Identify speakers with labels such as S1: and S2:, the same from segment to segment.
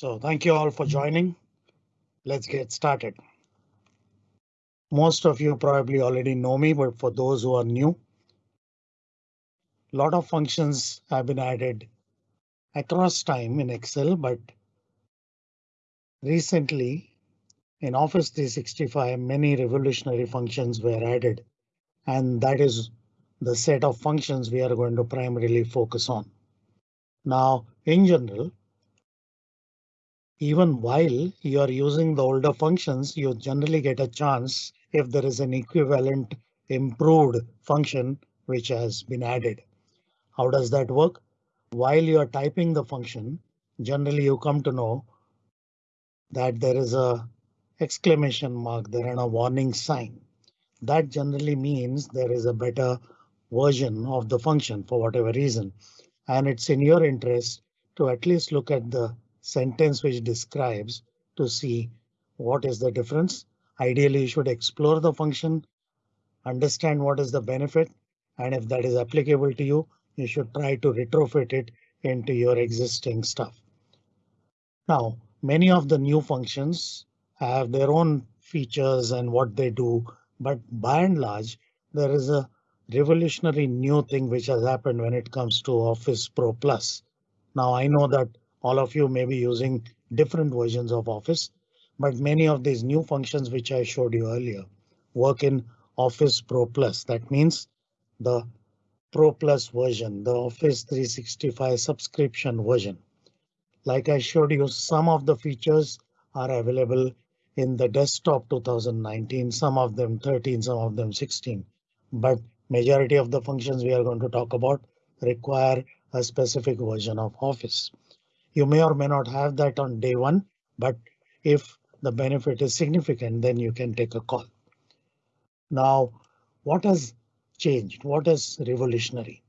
S1: So thank you all for joining. Let's get started. Most of you probably already know me, but for those who are new, lot of functions have been added across time in Excel, but recently in Office 365, many revolutionary functions were added, and that is the set of functions we are going to primarily focus on. Now, in general, even while you are using the older functions, you generally get a chance if there is an equivalent improved function which has been added. How does that work? While you are typing the function, generally you come to know that there is a exclamation mark there and a warning sign. That generally means there is a better version of the function for whatever reason. And it's in your interest to at least look at the sentence which describes to see what is the difference. Ideally, you should explore the function, understand what is the benefit, and if that is applicable to you, you should try to retrofit it into your existing stuff. Now, many of the new functions have their own features and what they do, but by and large, there is a revolutionary new thing which has happened when it comes to Office Pro Plus. Now I know that all of you may be using different versions of Office, but many of these new functions which I showed you earlier work in Office Pro Plus. That means the Pro Plus version, the Office 365 subscription version. Like I showed you, some of the features are available in the desktop 2019, some of them 13, some of them 16. But majority of the functions we are going to talk about require a specific version of Office. You may or may not have that on day one, but if the benefit is significant, then you can take a call. Now, what has changed? What is revolutionary?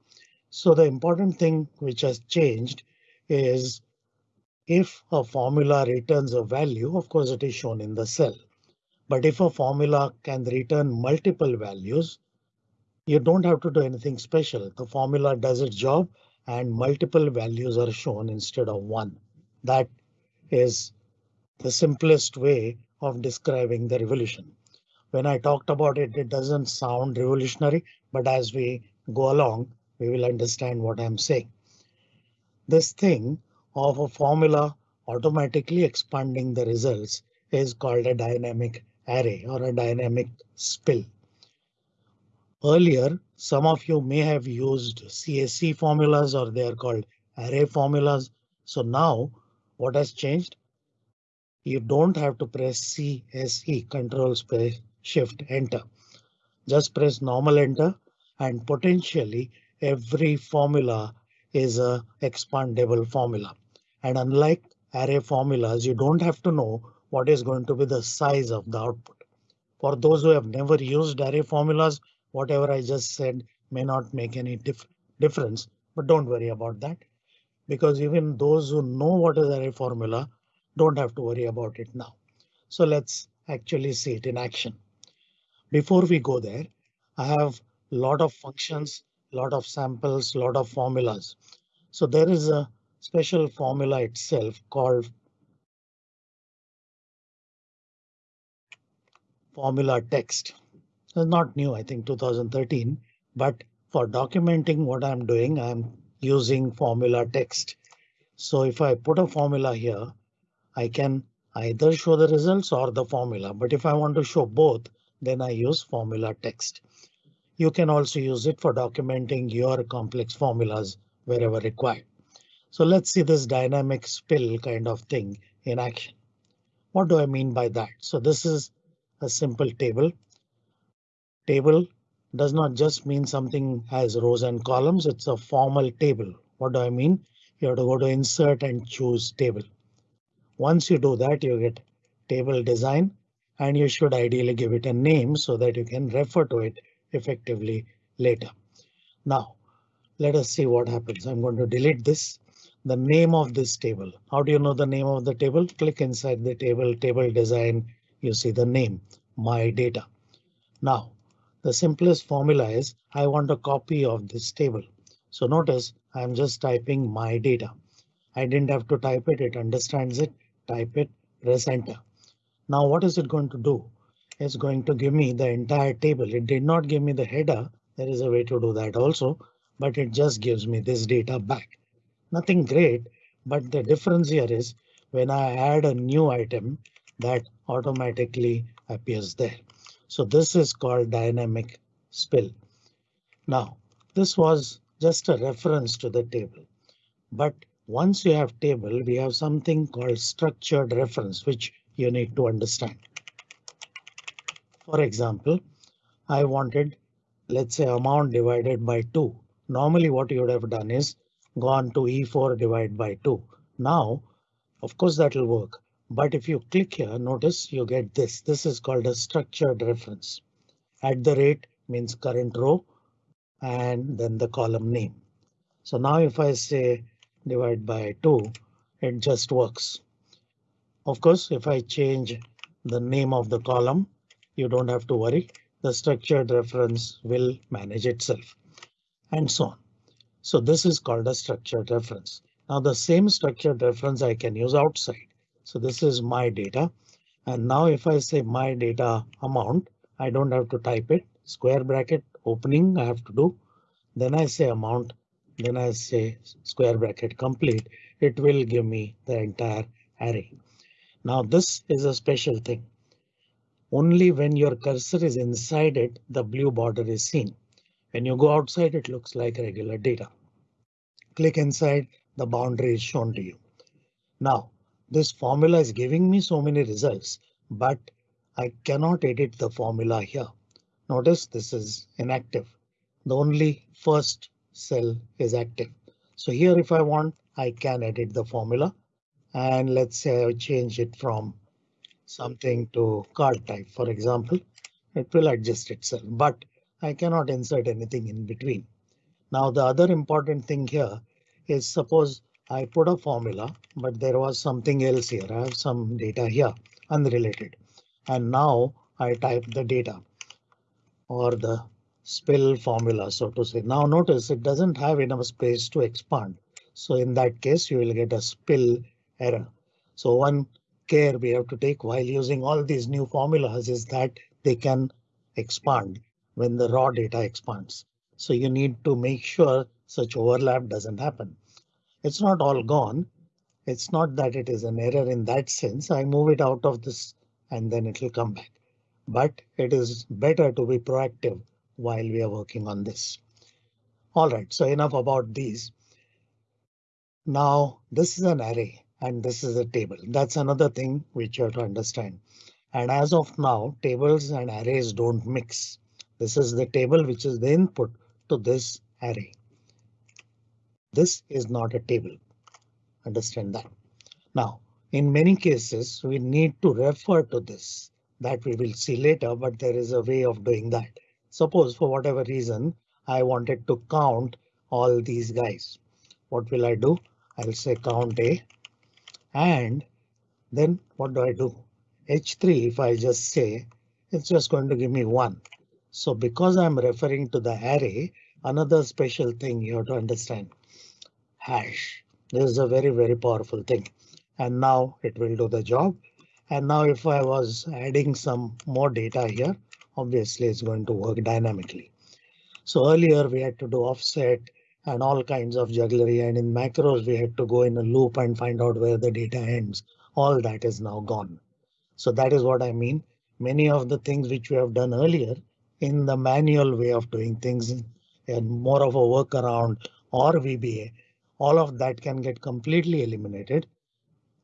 S1: So the important thing which has changed is if a formula returns a value, of course, it is shown in the cell. But if a formula can return multiple values, you don't have to do anything special. The formula does its job and multiple values are shown instead of one. That is the simplest way of describing the revolution. When I talked about it, it doesn't sound revolutionary, but as we go along, we will understand what I'm saying. This thing of a formula automatically expanding the results is called a dynamic array or a dynamic spill. Earlier, some of you may have used CSE formulas or they are called array formulas. So now what has changed? You don't have to press CSE control space shift enter. Just press normal enter and potentially every formula is a expandable formula. And unlike array formulas, you don't have to know what is going to be the size of the output. For those who have never used array formulas, whatever I just said may not make any dif difference, but don't worry about that because even those who know what is array formula don't have to worry about it now. So let's actually see it in action. Before we go there, I have a lot of functions, lot of samples, lot of formulas. So there is a special formula itself called formula text. It's not new, I think 2013, but for documenting what I'm doing, I'm using formula text. So if I put a formula here, I can either show the results or the formula. But if I want to show both, then I use formula text. You can also use it for documenting your complex formulas wherever required. So let's see this dynamic spill kind of thing in action. What do I mean by that? So this is a simple table Table does not just mean something has rows and columns. It's a formal table. What do I mean? You have to go to insert and choose table. Once you do that, you get table design and you should ideally give it a name so that you can refer to it effectively later. Now let us see what happens. I'm going to delete this. The name of this table. How do you know the name of the table? Click inside the table, table design. You see the name, my data. Now the simplest formula is I want a copy of this table. So notice I'm just typing my data. I didn't have to type it. It understands it. Type it, press enter. Now what is it going to do? It's going to give me the entire table. It did not give me the header. There is a way to do that also, but it just gives me this data back. Nothing great, but the difference here is when I add a new item that automatically appears there. So this is called dynamic spill. Now, this was just a reference to the table, but once you have table, we have something called structured reference, which you need to understand. For example, I wanted, let's say amount divided by 2. Normally what you would have done is gone to E4 divided by 2. Now, of course, that will work. But if you click here, notice you get this. This is called a structured reference. At the rate means current row and then the column name. So now if I say divide by 2, it just works. Of course, if I change the name of the column, you don't have to worry. The structured reference will manage itself and so on. So this is called a structured reference. Now the same structured reference I can use outside. So this is my data. And now if I say my data amount, I don't have to type it square bracket opening I have to do. Then I say amount. Then I say square bracket complete. It will give me the entire array. Now this is a special thing. Only when your cursor is inside it, the blue border is seen. When you go outside, it looks like regular data. Click inside, the boundary is shown to you. Now, this formula is giving me so many results, but I cannot edit the formula here. Notice this is inactive. The only first cell is active. So here if I want, I can edit the formula. And let's say I change it from something to card type, for example, it will adjust itself, but I cannot insert anything in between. Now the other important thing here is suppose I put a formula, but there was something else here. I have some data here unrelated. And now I type the data or the spill formula, so to say. Now notice it doesn't have enough space to expand. So in that case, you will get a spill error. So one care we have to take while using all these new formulas is that they can expand when the raw data expands. So you need to make sure such overlap doesn't happen. It's not all gone. It's not that it is an error in that sense. I move it out of this and then it will come back. But it is better to be proactive while we are working on this. All right, so enough about these. Now this is an array and this is a table. That's another thing which you have to understand. And as of now, tables and arrays don't mix. This is the table which is the input to this array. This is not a table. Understand that. Now, in many cases, we need to refer to this that we will see later, but there is a way of doing that. Suppose for whatever reason, I wanted to count all these guys. What will I do? I'll say count A and then what do I do? H3 if I just say it's just going to give me one. So because I'm referring to the array, another special thing you have to understand. Hash. This is a very, very powerful thing. And now it will do the job. And now if I was adding some more data here, obviously it's going to work dynamically. So earlier we had to do offset and all kinds of jugglery and in macros we had to go in a loop and find out where the data ends. All that is now gone. So that is what I mean. Many of the things which we have done earlier in the manual way of doing things and more of a workaround or VBA, all of that can get completely eliminated.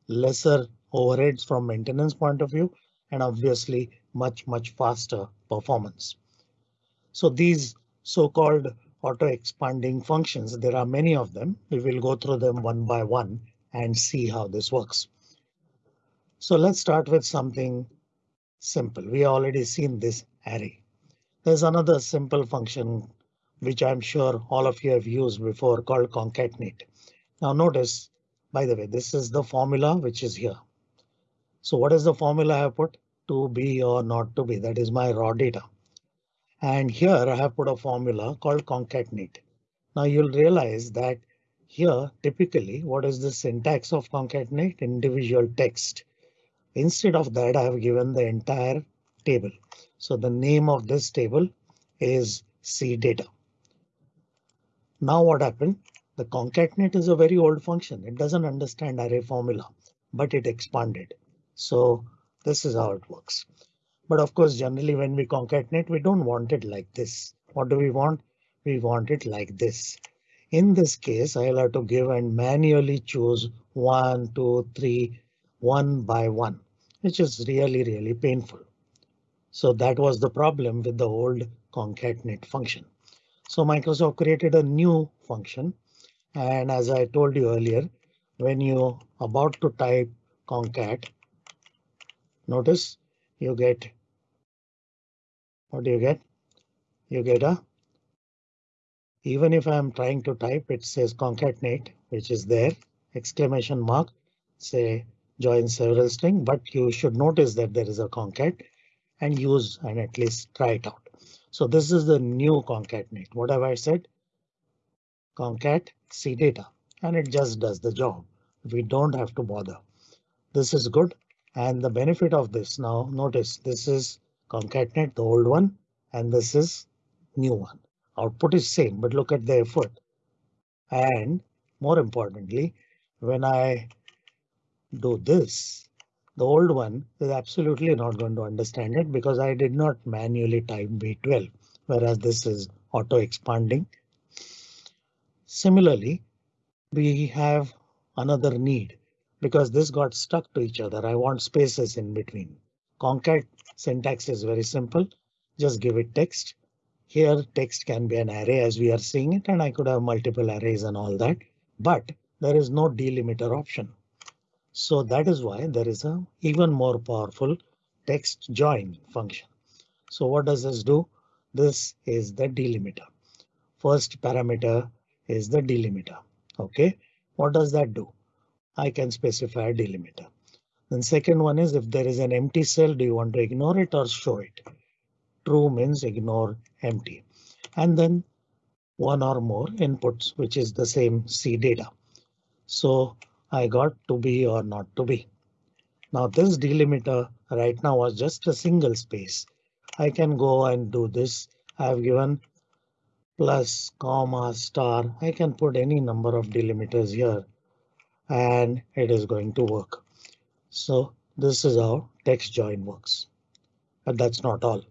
S1: Lesser overheads from maintenance point of view and obviously much, much faster performance. So these so-called auto expanding functions. There are many of them. We will go through them one by one and see how this works. So let's start with something simple. We already seen this array. There's another simple function which I'm sure all of you have used before called concatenate. Now notice, by the way, this is the formula which is here. So what is the formula I have put? To be or not to be. That is my raw data. And here I have put a formula called concatenate. Now you'll realize that Here, typically, what is the syntax of concatenate individual text? Instead of that, I have given the entire table. So the name of this table is C data. Now what happened? The concatenate is a very old function. It doesn't understand array formula, but it expanded. So this is how it works. But of course, generally when we concatenate, we don't want it like this. What do we want? We want it like this. In this case, I'll have to give and manually choose one, two, three, one by one, which is really, really painful. So that was the problem with the old concatenate function. So Microsoft created a new function. And as I told you earlier, when you about to type concat, notice you get what do you get? You get a even if I'm trying to type, it says concatenate, which is there, exclamation mark, say join several string, but you should notice that there is a concat and use and at least try it out. So this is the new concatenate. What have I said? Concat C data and it just does the job. We don't have to bother. This is good. And the benefit of this now notice this is concatenate the old one and this is new one. Output is same, but look at the effort. And more importantly, when I do this, the old one is absolutely not going to understand it because I did not manually type B12, whereas this is auto expanding. Similarly, we have another need because this got stuck to each other. I want spaces in between. Concat syntax is very simple. Just give it text. Here text can be an array as we are seeing it and I could have multiple arrays and all that, but there is no delimiter option. So that is why there is a even more powerful text join function. So what does this do? This is the delimiter. First parameter is the delimiter. OK, what does that do? I can specify a delimiter. Then second one is if there is an empty cell, do you want to ignore it or show it? True means ignore empty. And then one or more inputs, which is the same C data. So I got to be or not to be. Now this delimiter right now was just a single space. I can go and do this. I have given plus comma star. I can put any number of delimiters here and it is going to work. So this is how text join works. But that's not all.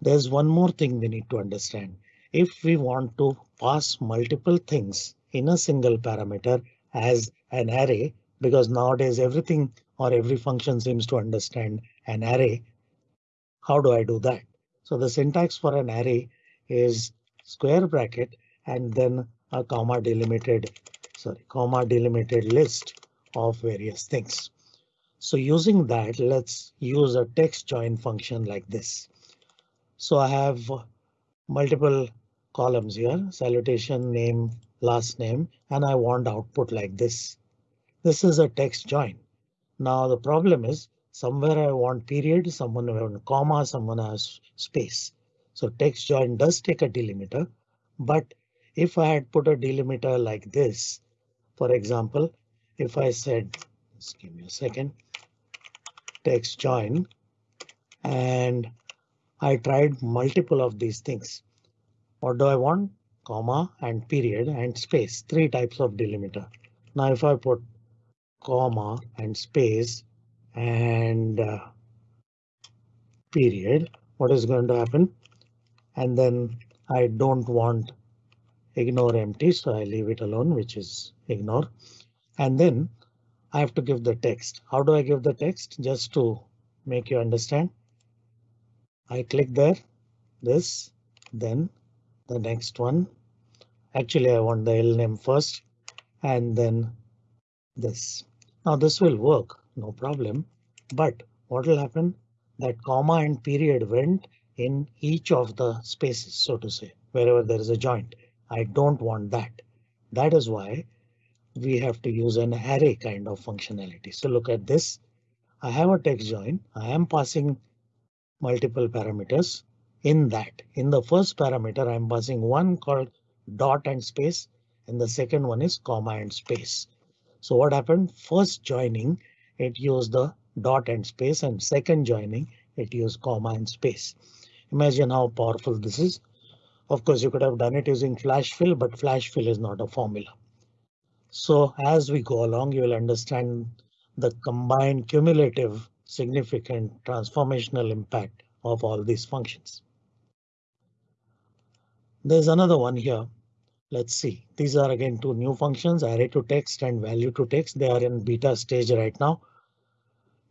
S1: There's one more thing we need to understand. If we want to pass multiple things in a single parameter as an array, because nowadays everything or every function seems to understand an array. How do I do that? So the syntax for an array is square bracket and then a comma delimited, sorry, comma delimited list of various things. So using that, let's use a text join function like this. So I have multiple columns here, salutation, name, last name, and I want output like this. This is a text join. Now the problem is somewhere I want period, someone want comma, someone has space. So text join does take a delimiter, but if I had put a delimiter like this, for example, if I said, just give me a second, text join, and I tried multiple of these things. What do I want? Comma and period and space, three types of delimiter. Now if I put comma and space and uh, period, what is going to happen? And then I don't want ignore empty, so I leave it alone, which is ignore. And then I have to give the text. How do I give the text? Just to make you understand. I click there, this, then the next one. Actually, I want the L name first and then this. Now this will work, no problem. But what will happen? That comma and period went in each of the spaces, so to say, wherever there is a joint. I don't want that. That is why we have to use an array kind of functionality. So look at this. I have a text join. I am passing multiple parameters in that. In the first parameter, I'm passing one called dot and space. and the second one is comma and space. So what happened? First joining, it used the dot and space and second joining, it used comma and space. Imagine how powerful this is. Of course, you could have done it using flash fill, but flash fill is not a formula. So as we go along, you will understand the combined cumulative significant transformational impact of all these functions. There's another one here. Let's see. These are again two new functions, array to text and value to text. They are in beta stage right now.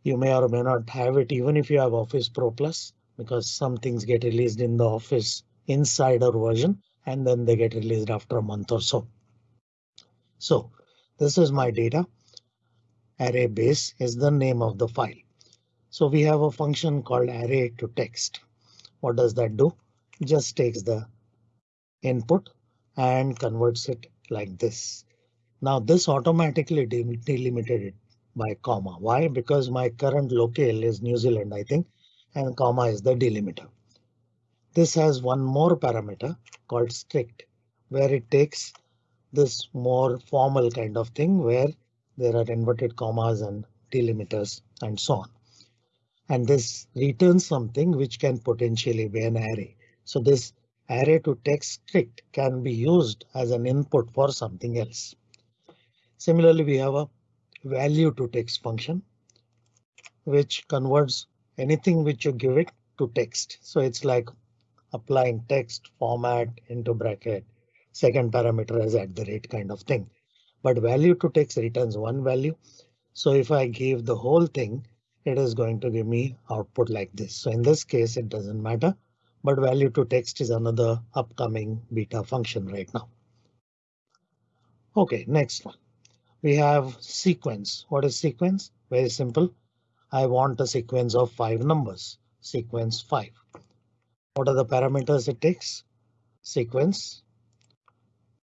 S1: You may or may not have it even if you have Office Pro Plus, because some things get released in the Office Insider version and then they get released after a month or so. So this is my data. Array base is the name of the file. So we have a function called array to text. What does that do? Just takes the input and converts it like this. Now this automatically delimited it by comma. Why? Because my current locale is New Zealand, I think, and comma is the delimiter. This has one more parameter called strict, where it takes this more formal kind of thing where there are inverted commas and delimiters and so on and this returns something which can potentially be an array. So this array to text strict can be used as an input for something else. Similarly, we have a value to text function which converts anything which you give it to text. So it's like applying text format into bracket, second parameter as at the rate kind of thing. But value to text returns one value. So if I give the whole thing it is going to give me output like this. So in this case, it doesn't matter, but value to text is another upcoming beta function right now. OK, next one. We have sequence. What is sequence? Very simple. I want a sequence of five numbers. Sequence five. What are the parameters it takes? Sequence.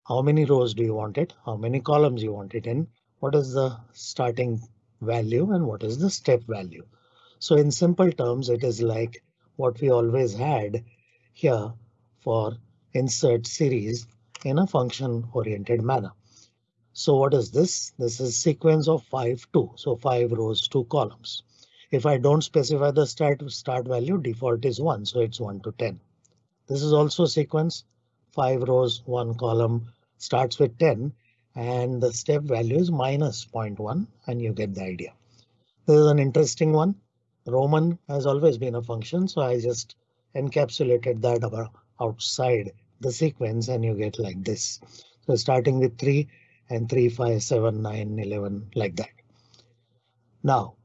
S1: How many rows do you want it? How many columns you want it in? What is the starting value and what is the step value. So in simple terms, it is like what we always had here for insert series in a function oriented manner. So what is this? This is sequence of 5 2. So 5 rows, 2 columns. If I don't specify the start start value, default is 1. So it's 1 to 10. This is also sequence 5 rows, 1 column starts with 10 and the step value is minus 0.1 and you get the idea. This is an interesting one. Roman has always been a function, so I just encapsulated that outside the sequence and you get like this. So starting with 3 and 3, 5, 7, 9, 11 like that. Now,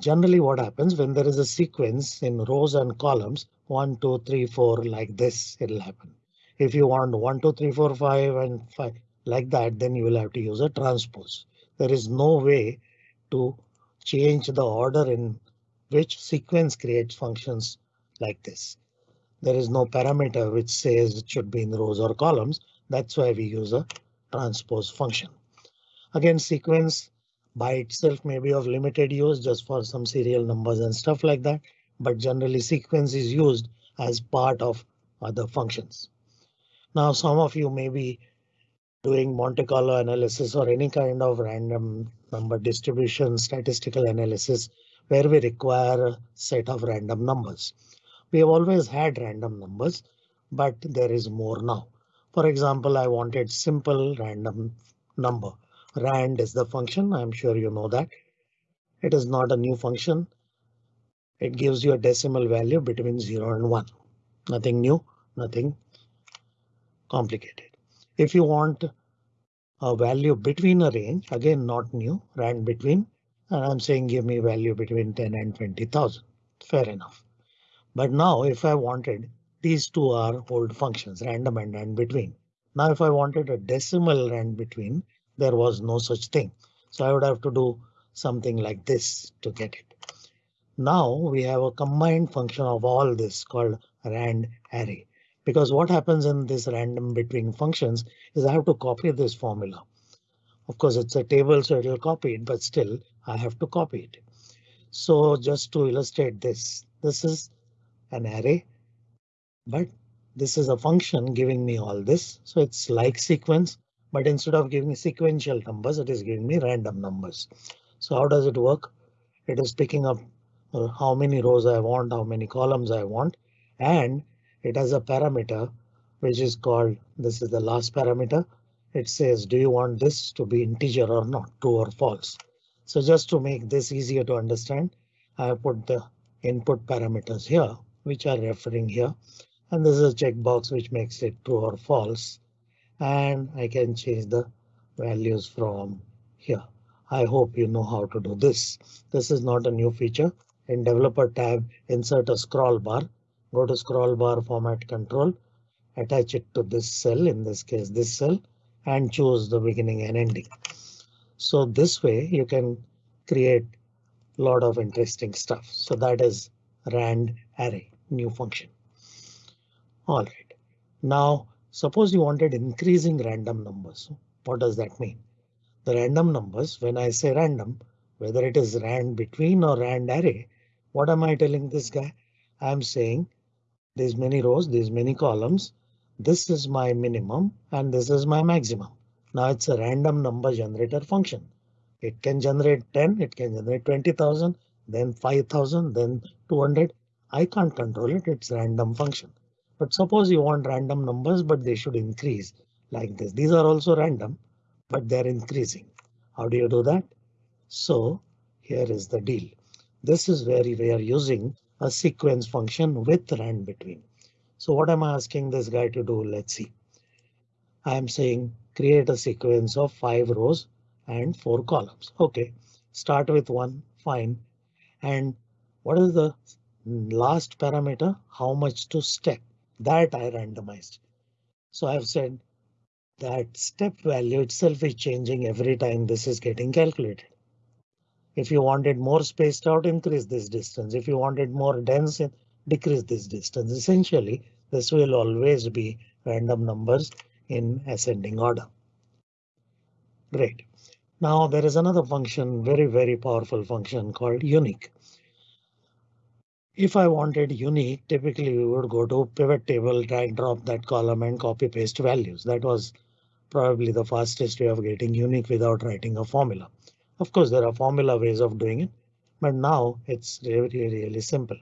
S1: generally what happens when there is a sequence in rows and columns 1, 2, 3, 4 like this, it'll happen. If you want 1, 2, 3, 4, 5 and 5 like that, then you will have to use a transpose. There is no way to change the order in which sequence creates functions like this. There is no parameter which says it should be in rows or columns. That's why we use a transpose function. Again, sequence by itself may be of limited use just for some serial numbers and stuff like that. But generally sequence is used as part of other functions. Now, some of you may be doing Monte Carlo analysis or any kind of random number distribution statistical analysis where we require a set of random numbers. We have always had random numbers, but there is more now. For example, I wanted simple random number. Rand is the function. I'm sure you know that. It is not a new function. It gives you a decimal value between 0 and 1. Nothing new, nothing complicated. If you want a value between a range, again not new, rand between, I'm saying give me value between 10 and 20,000. Fair enough. But now if I wanted these two are old functions, random and rand between. Now if I wanted a decimal rand between, there was no such thing. So I would have to do something like this to get it. Now we have a combined function of all this called rand array. Because what happens in this random between functions is I have to copy this formula. Of course, it's a table, so it will copy it, but still I have to copy it. So just to illustrate this, this is an array, but this is a function giving me all this. So it's like sequence, but instead of giving sequential numbers, it is giving me random numbers. So how does it work? It is picking up uh, how many rows I want, how many columns I want, and it has a parameter which is called this is the last parameter. It says, do you want this to be integer or not, true or false? So just to make this easier to understand, I have put the input parameters here, which are referring here. And this is a checkbox which makes it true or false. And I can change the values from here. I hope you know how to do this. This is not a new feature. In developer tab, insert a scroll bar, go to scroll bar format control, attach it to this cell, in this case this cell, and choose the beginning and ending. So this way you can create a lot of interesting stuff. So that is rand array new function. All right. Now suppose you wanted increasing random numbers. What does that mean? The random numbers, when I say random, whether it is rand between or rand array, what am I telling this guy? I'm saying there's many rows, there's many columns. This is my minimum and this is my maximum. Now it's a random number generator function. It can generate 10, it can generate 20,000, then 5,000, then 200. I can't control it. It's random function. But suppose you want random numbers, but they should increase like this. These are also random, but they're increasing. How do you do that? So here is the deal. This is where we are using a sequence function with rand between. So what am I asking this guy to do? Let's see. I am saying create a sequence of five rows and four columns. OK, start with one. Fine. And what is the last parameter? How much to step? That I randomized. So I've said that step value itself is changing every time this is getting calculated. If you wanted more spaced out, increase this distance. If you wanted more dense, decrease this distance. Essentially, this will always be random numbers in ascending order. Great. Now there is another function, very, very powerful function called unique. If I wanted unique, typically we would go to pivot table, drag drop that column and copy paste values. That was probably the fastest way of getting unique without writing a formula. Of course, there are formula ways of doing it, but now it's really, really simple.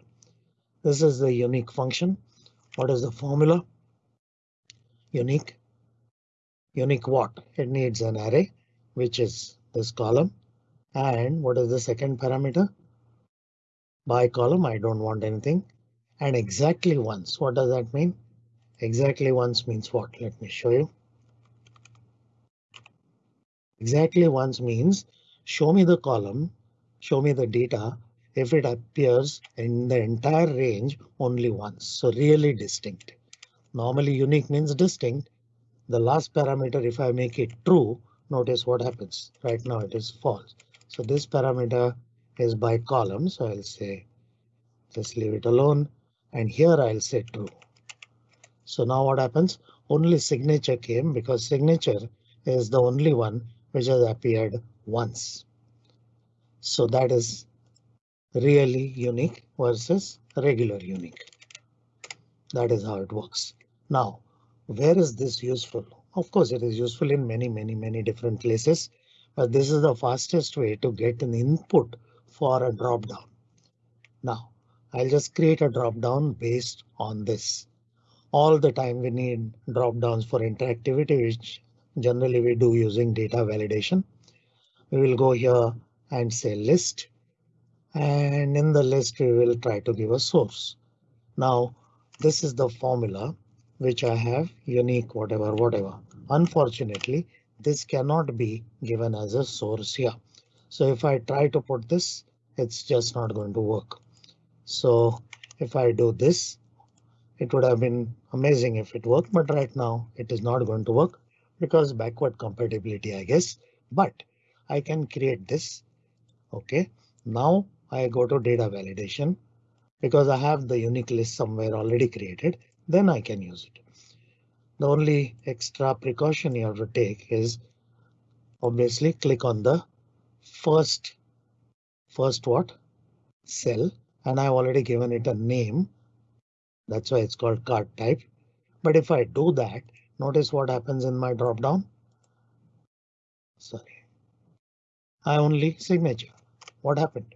S1: This is the unique function. What is the formula? Unique. Unique what? It needs an array which is this column. And what is the second parameter? By column, I don't want anything. And exactly once. What does that mean? Exactly once means what? Let me show you. Exactly once means show me the column, show me the data if it appears in the entire range only once. So really distinct. Normally unique means distinct. The last parameter, if I make it true, notice what happens. Right now it is false. So this parameter is by column. So I'll say just leave it alone. And here I'll say true. So now what happens? Only signature came because signature is the only one which has appeared once. So that is really unique versus regular unique. That is how it works. Now, where is this useful? Of course, it is useful in many, many, many different places, but this is the fastest way to get an input for a drop down. Now, I'll just create a drop down based on this. All the time we need drop downs for interactivity, which generally we do using data validation. We will go here and say list. And in the list, we will try to give a source. Now, this is the formula which I have unique, whatever, whatever. Unfortunately, this cannot be given as a source here. So if I try to put this, it's just not going to work. So if I do this, it would have been amazing if it worked, but right now it is not going to work because backward compatibility, I guess. But I can create this. OK, now I go to data validation because I have the unique list somewhere already created then I can use it. The only extra precaution you have to take is obviously click on the first first what cell and I've already given it a name. That's why it's called card type. But if I do that, notice what happens in my drop down. sorry, I only signature. What happened?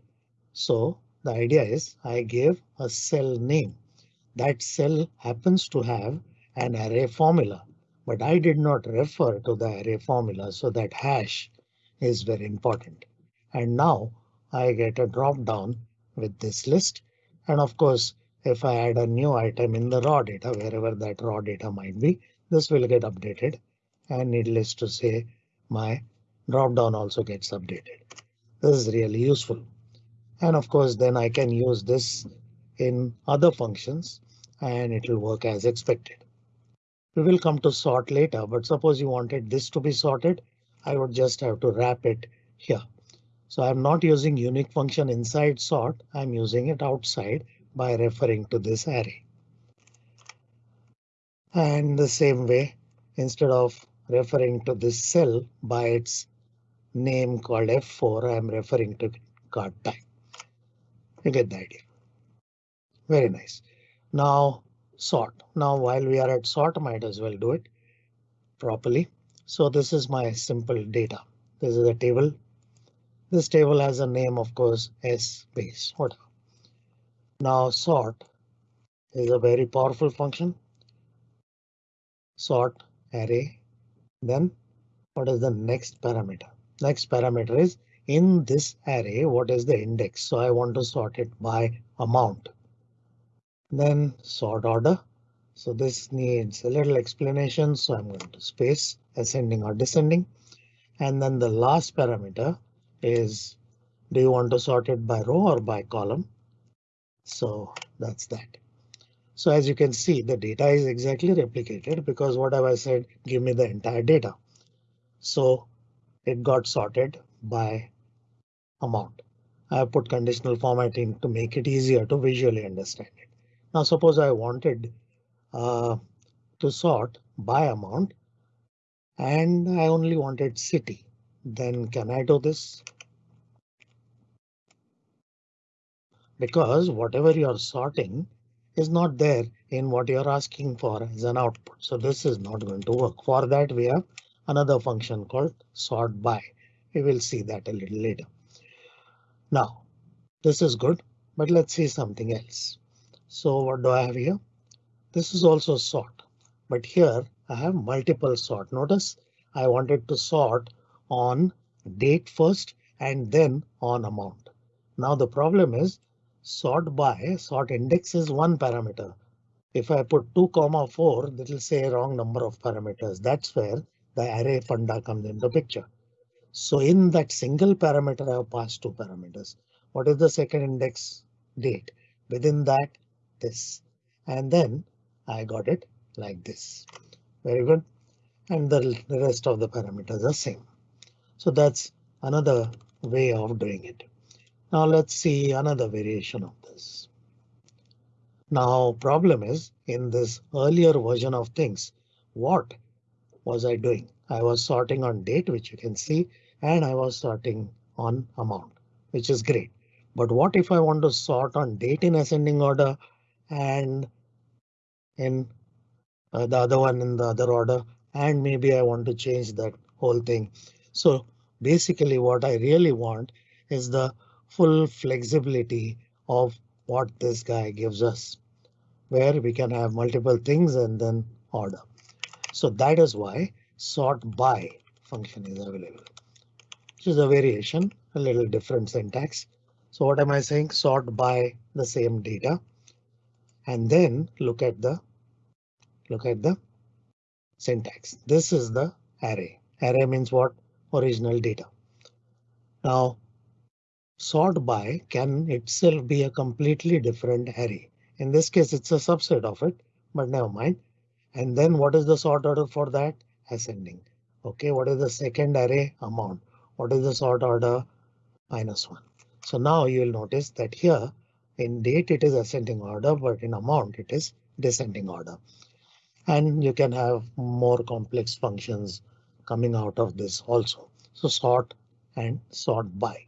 S1: So the idea is I gave a cell name. That cell happens to have an array formula, but I did not refer to the array formula. So that hash is very important. And now I get a drop down with this list. And of course, if I add a new item in the raw data, wherever that raw data might be, this will get updated. And needless to say, my drop down also gets updated. This is really useful. And of course, then I can use this in other functions and it will work as expected. We will come to sort later, but suppose you wanted this to be sorted, I would just have to wrap it here. So I'm not using unique function inside sort. I'm using it outside by referring to this array. And the same way, instead of referring to this cell by its name called F4, I'm referring to card type. You get the idea. Very nice. Now sort. Now while we are at sort, might as well do it properly. So this is my simple data. This is a table. This table has a name, of course, S base, whatever. Now sort is a very powerful function. Sort array. Then what is the next parameter? Next parameter is in this array, what is the index? So I want to sort it by amount. Then sort order. So this needs a little explanation. So I'm going to space ascending or descending. And then the last parameter is do you want to sort it by row or by column? So that's that. So as you can see, the data is exactly replicated because what have I said? Give me the entire data. So it got sorted by amount. I have put conditional formatting to make it easier to visually understand it. Now suppose I wanted uh, to sort by amount and I only wanted city. Then can I do this? because whatever you're sorting is not there in what you're asking for as an output. So this is not going to work. For that, we have another function called sort by. We will see that a little later. Now, this is good, but let's see something else. So what do I have here? This is also sort, but here I have multiple sort. Notice I wanted to sort on date first and then on amount. Now the problem is sort by sort index is one parameter. If I put 2 comma 4, that will say wrong number of parameters. That's where the array funda comes into picture. So in that single parameter, I have passed two parameters. What is the second index date? Within that, this. And then I got it like this. Very good. And the rest of the parameters are same. So that's another way of doing it. Now let's see another variation of this. Now problem is in this earlier version of things, what was I doing? I was sorting on date, which you can see, and I was sorting on amount, which is great. But what if I want to sort on date in ascending order and in uh, the other one in the other order, and maybe I want to change that whole thing. So basically what I really want is the full flexibility of what this guy gives us, where we can have multiple things and then order. So that is why sort by function is available, which is a variation, a little different syntax. So what am I saying? Sort by the same data and then look at the look at the syntax. This is the array. Array means what? Original data. Now sort by can itself be a completely different array. In this case, it's a subset of it, but never mind. And then what is the sort order for that? Ascending. OK, what is the second array amount? What is the sort order? Minus one. So now you will notice that here in date it is ascending order, but in amount it is descending order. And you can have more complex functions coming out of this also. So sort and sort by.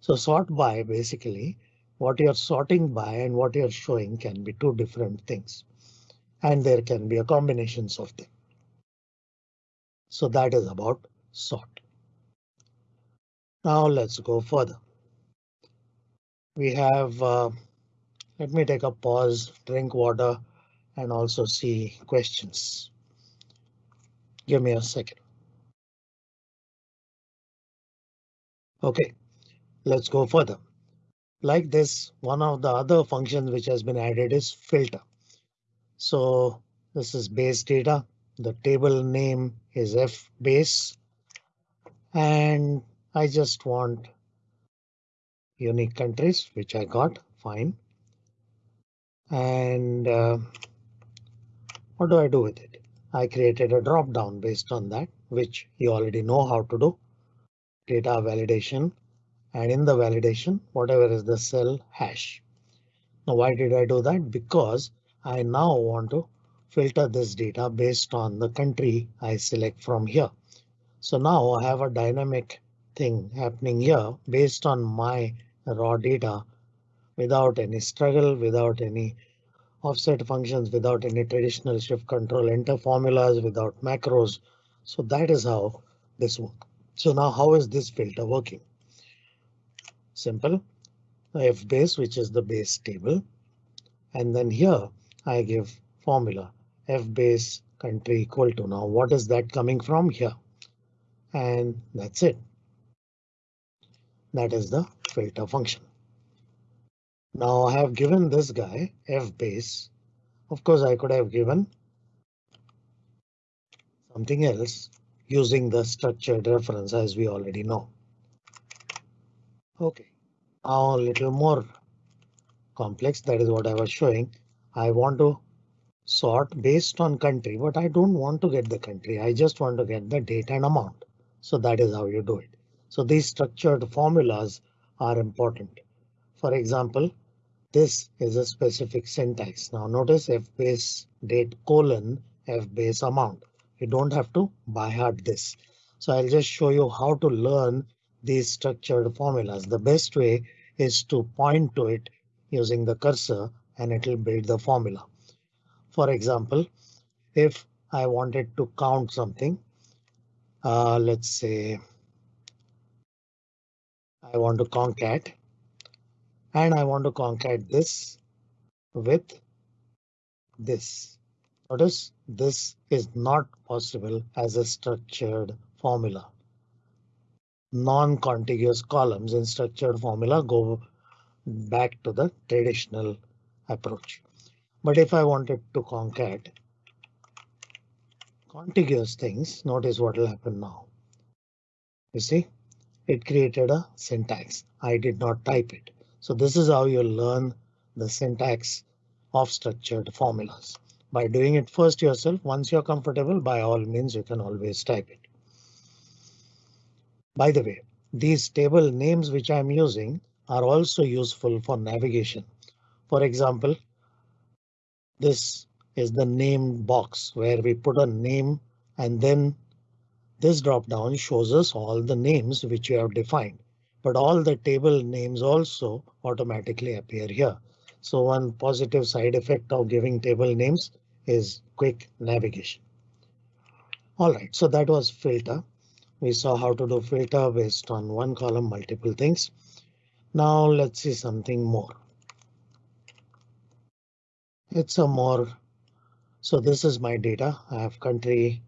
S1: So sort by basically what you're sorting by and what you're showing can be two different things. And there can be a combinations of them. So that is about sort. Now let's go further. We have, uh, let me take a pause, drink water, and also see questions. Give me a second. OK, let's go further. Like this, one of the other functions which has been added is filter. So this is base data. The table name is F base. And I just want unique countries, which I got fine. And uh, what do I do with it? I created a drop down based on that, which you already know how to do. Data validation and in the validation, whatever is the cell hash. Now, why did I do that? Because I now want to filter this data based on the country I select from here. So now I have a dynamic thing happening here based on my raw data without any struggle, without any offset functions, without any traditional shift control enter formulas, without macros. So that is how this works. So now how is this filter working? Simple. F base, which is the base table. And then here I give formula f base country equal to now what is that coming from here? And that's it. That is the filter function. Now I have given this guy f base. Of course, I could have given something else using the structured reference as we already know. OK, now a little more complex. That is what I was showing. I want to sort based on country, but I don't want to get the country. I just want to get the date and amount. So that is how you do it. So these structured formulas are important. For example, this is a specific syntax. Now notice f base date colon f base amount. You don't have to by heart this. So I'll just show you how to learn these structured formulas. The best way is to point to it using the cursor and it will build the formula. For example, if I wanted to count something, uh, let's say I want to concat and I want to concat this with this. Notice this is not possible as a structured formula. Non-contiguous columns in structured formula go back to the traditional approach. But if I wanted to concat contiguous things, notice what will happen now. You see, it created a syntax. I did not type it. So this is how you learn the syntax of structured formulas. By doing it first yourself, once you're comfortable, by all means, you can always type it. By the way, these table names which I'm using are also useful for navigation. For example, this is the name box where we put a name and then this drop down shows us all the names which you have defined. But all the table names also automatically appear here. So one positive side effect of giving table names is quick navigation. All right, so that was filter. We saw how to do filter based on one column, multiple things. Now let's see something more. It's a more. So this is my data. I have country.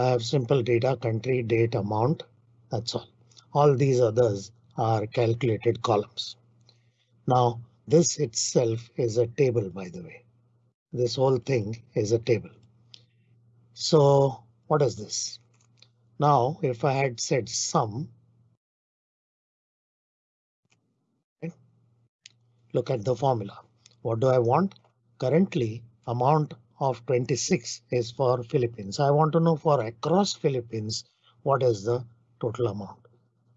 S1: I have simple data, country, date, amount. That's all. All these others are calculated columns. Now this itself is a table, by the way. This whole thing is a table. So what is this? Now, if I had said sum, Look at the formula. What do I want? Currently, amount of 26 is for Philippines. I want to know for across Philippines, what is the total amount?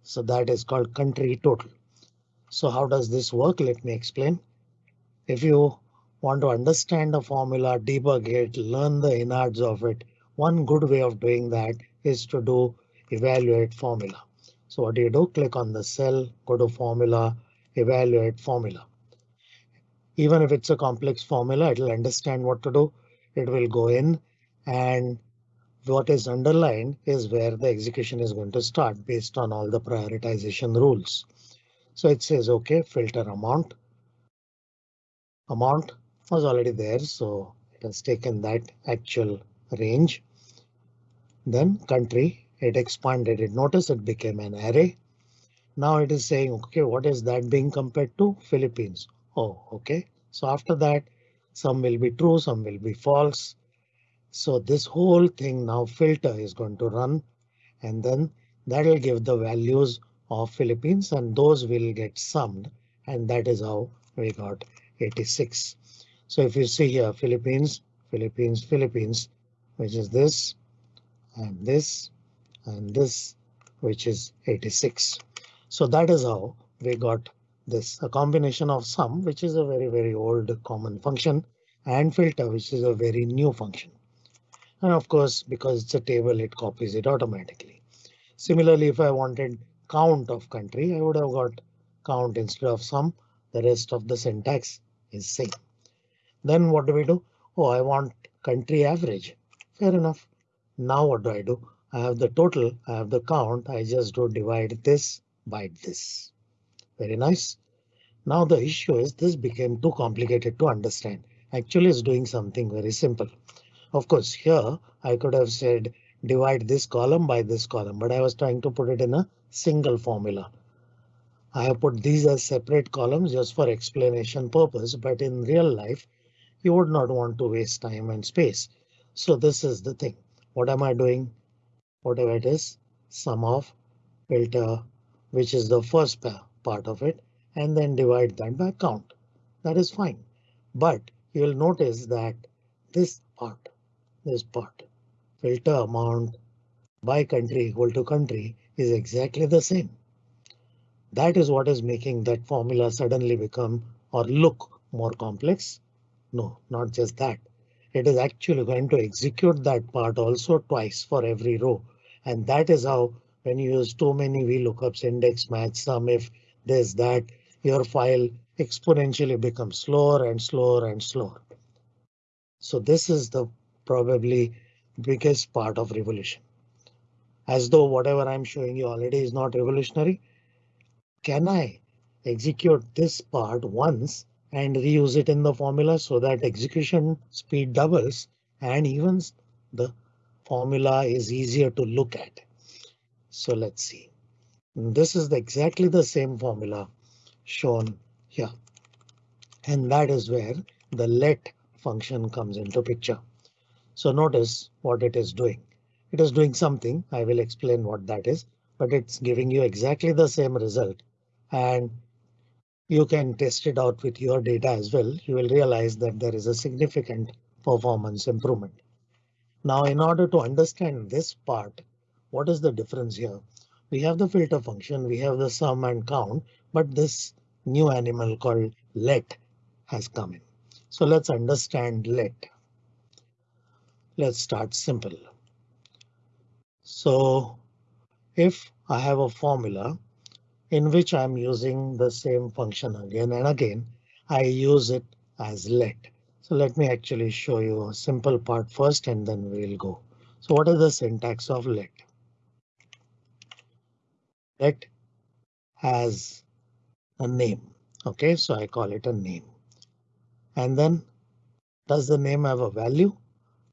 S1: So that is called country total. So how does this work? Let me explain. If you want to understand the formula, debug it, learn the innards of it, one good way of doing that is to do evaluate formula. So what do you do? Click on the cell, go to formula, evaluate formula. Even if it's a complex formula, it will understand what to do. It will go in and what is underlined is where the execution is going to start based on all the prioritization rules. So it says OK, filter amount. Amount was already there, so it has taken that actual range. Then country, it expanded it. Notice it became an array. Now it is saying, OK, what is that being compared to Philippines? Oh, OK. So after that, some will be true, some will be false. So this whole thing now filter is going to run and then that will give the values of Philippines and those will get summed and that is how we got 86. So if you see here Philippines, Philippines, Philippines, which is this and this and this, which is 86. So that is how we got this a combination of sum, which is a very, very old common function and filter, which is a very new function. And of course, because it's a table, it copies it automatically. Similarly, if I wanted count of country, I would have got count instead of sum. The rest of the syntax is same. Then what do we do? Oh, I want country average. Fair enough. Now what do I do? I have the total, I have the count. I just do divide this by this. Very nice. Now the issue is this became too complicated to understand. Actually, it's doing something very simple. Of course, here I could have said divide this column by this column, but I was trying to put it in a single formula. I have put these as separate columns just for explanation purpose, but in real life, you would not want to waste time and space. So this is the thing. What am I doing? Whatever it is, sum of filter, which is the first part of it, and then divide that by count. That is fine. But you will notice that this part this part. Filter amount by country equal to country is exactly the same. That is what is making that formula suddenly become or look more complex. No, not just that. It is actually going to execute that part also twice for every row. And that is how when you use too many VLOOKUPs, index match, sum if this that, your file exponentially becomes slower and slower and slower. So this is the probably biggest part of revolution. As though whatever I'm showing you already is not revolutionary. Can I execute this part once and reuse it in the formula so that execution speed doubles and even the formula is easier to look at. So let's see. This is the, exactly the same formula shown here. And that is where the let function comes into picture. So notice what it is doing. It is doing something. I will explain what that is, but it's giving you exactly the same result. And you can test it out with your data as well. You will realize that there is a significant performance improvement. Now, in order to understand this part, what is the difference here? We have the filter function, we have the sum and count, but this new animal called let has come in. So let's understand let. Let's start simple. So if I have a formula in which I'm using the same function again and again, I use it as let. So let me actually show you a simple part first and then we'll go. So what is the syntax of let? Let has a name. OK, so I call it a name. And then does the name have a value?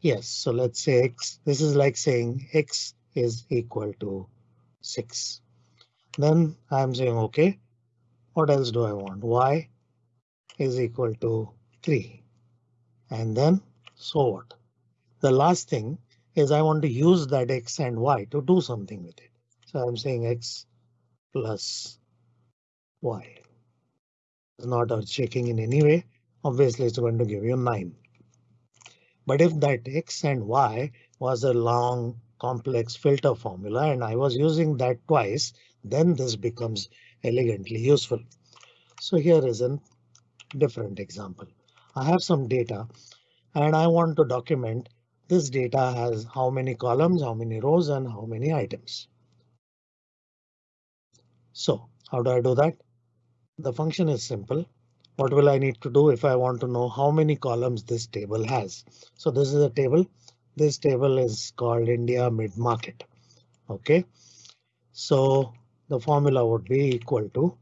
S1: Yes, so let's say x. This is like saying x is equal to 6. Then I'm saying OK. What else do I want? y is equal to 3. And then so what? The last thing is I want to use that x and y to do something with it. So I'm saying x plus y. It's not earth shaking in any way. Obviously, it's going to give you 9. But if that x and y was a long complex filter formula and I was using that twice, then this becomes elegantly useful. So here is a different example. I have some data and I want to document this data has how many columns, how many rows and how many items. So how do I do that? The function is simple. What will I need to do if I want to know how many columns this table has? So this is a table. this table is called India mid market. OK, so the formula would be equal to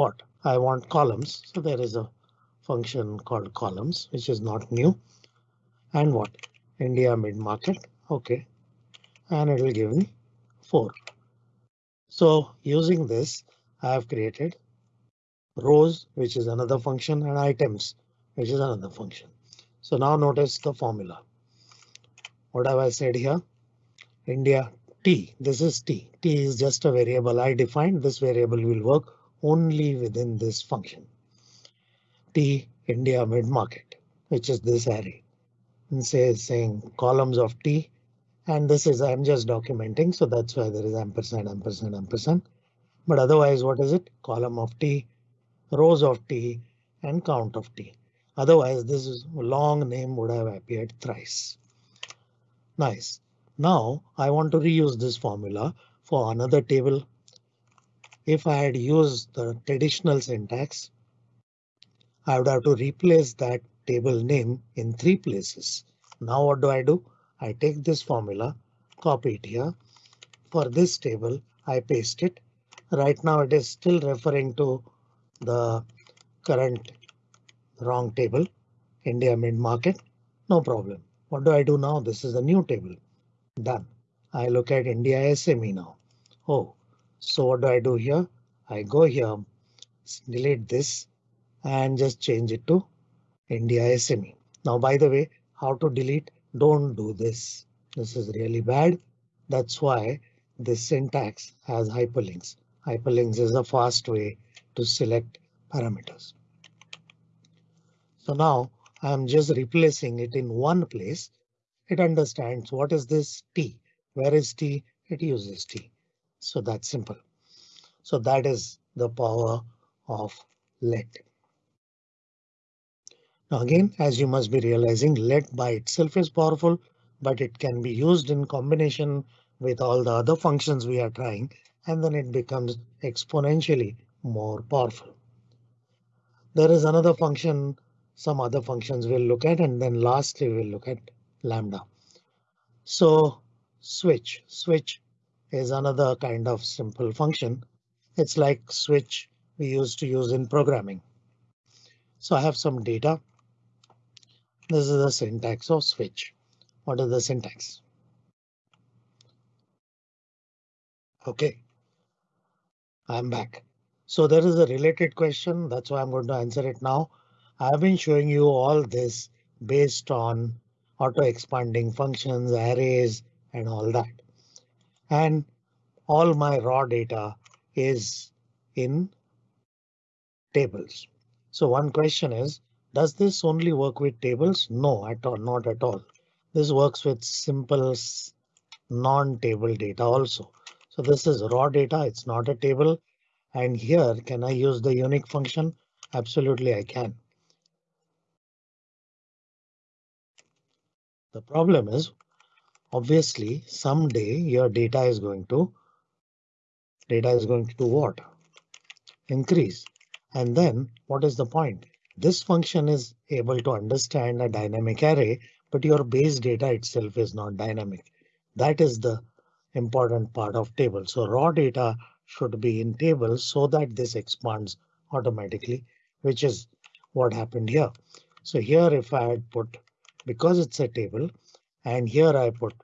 S1: what I want columns. So there is a function called columns, which is not new. And what India mid market. OK, and it will give me 4. So using this, I have created rows, which is another function, and items, which is another function. So now notice the formula. What have I said here? India t. This is t. t is just a variable I defined. This variable will work only within this function. T India mid market, which is this array. And say saying columns of t. And this is I'm just documenting. So that's why there is ampersand, ampersand, ampersand. But otherwise, what is it? Column of t, rows of t and count of t. Otherwise, this long name would have appeared thrice. Nice. Now I want to reuse this formula for another table. If I had used the traditional syntax, I would have to replace that table name in three places. Now what do I do? I take this formula, copy it here. For this table, I paste it. Right now it is still referring to the current wrong table, India mid market. No problem. What do I do now? This is a new table. Done. I look at India SME now. Oh, so what do I do here? I go here, delete this and just change it to India SME. Now, by the way, how to delete? Don't do this. This is really bad. That's why this syntax has hyperlinks. Hyperlinks is a fast way to select parameters. So now I'm just replacing it in one place. It understands what is this t? Where is t? It uses t. So that's simple. So that is the power of let. Again, as you must be realizing, let by itself is powerful, but it can be used in combination with all the other functions we are trying, and then it becomes exponentially more powerful. There is another function some other functions we'll look at and then lastly we'll look at lambda. So switch switch is another kind of simple function. It's like switch we used to use in programming. So I have some data. This is the syntax of switch. What is the syntax? OK, I'm back. So there is a related question. That's why I'm going to answer it now. I've been showing you all this based on auto expanding functions, arrays, and all that. And all my raw data is in tables. So one question is, does this only work with tables? No, at all, not at all. This works with simple non-table data also. So this is raw data, it's not a table. And here, can I use the unique function? Absolutely, I can. The problem is obviously someday your data is going to data is going to what? Increase. And then what is the point? This function is able to understand a dynamic array, but your base data itself is not dynamic. That is the important part of table. So raw data should be in tables so that this expands automatically, which is what happened here. So here if I had put because it's a table and here I put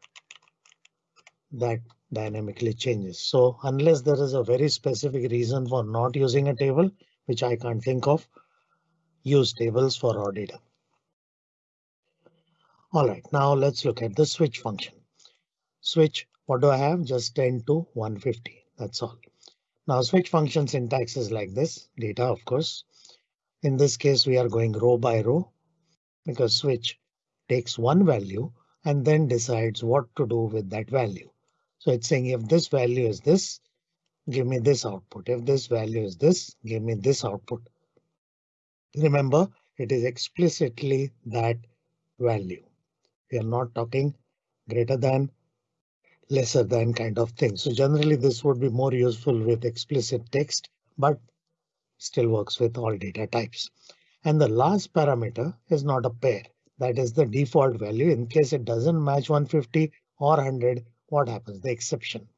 S1: that dynamically changes. So unless there is a very specific reason for not using a table, which I can't think of, use tables for raw data. All right, now let's look at the switch function. Switch, what do I have? Just 10 to 150. That's all. Now switch function syntax is like this data, of course. In this case, we are going row by row because switch takes one value and then decides what to do with that value. So it's saying if this value is this, give me this output. If this value is this, give me this output. Remember, it is explicitly that value. We are not talking greater than, lesser than kind of thing. So generally this would be more useful with explicit text, but still works with all data types. And the last parameter is not a pair. That is the default value. In case it doesn't match 150 or 100, what happens? The exception.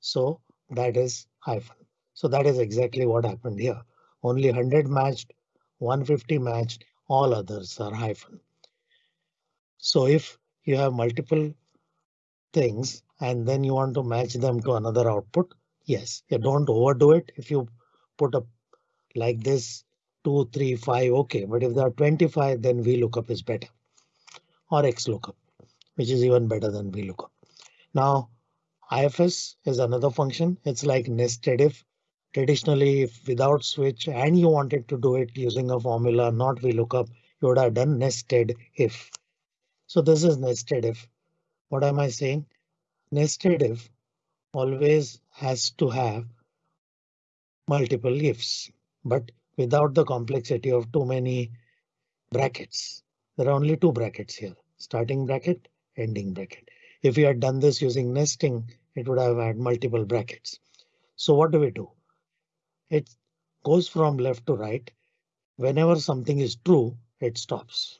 S1: So that is hyphen. So that is exactly what happened here. Only 100 matched, 150 matched, all others are hyphen. So if you have multiple things and then you want to match them to another output, yes, you don't overdo it. If you put a like this 2, 3, 5, OK, but if there are 25, then VLOOKUP is better or XLOOKUP, which is even better than VLOOKUP. Now IFS is another function. It's like nested if traditionally if without switch and you wanted to do it using a formula, not VLOOKUP, you would have done nested if. So this is nested if. What am I saying? Nested if always has to have multiple ifs, but without the complexity of too many brackets. There are only two brackets here, starting bracket, ending bracket. If we had done this using nesting, it would have had multiple brackets. So what do we do? It goes from left to right. Whenever something is true, it stops.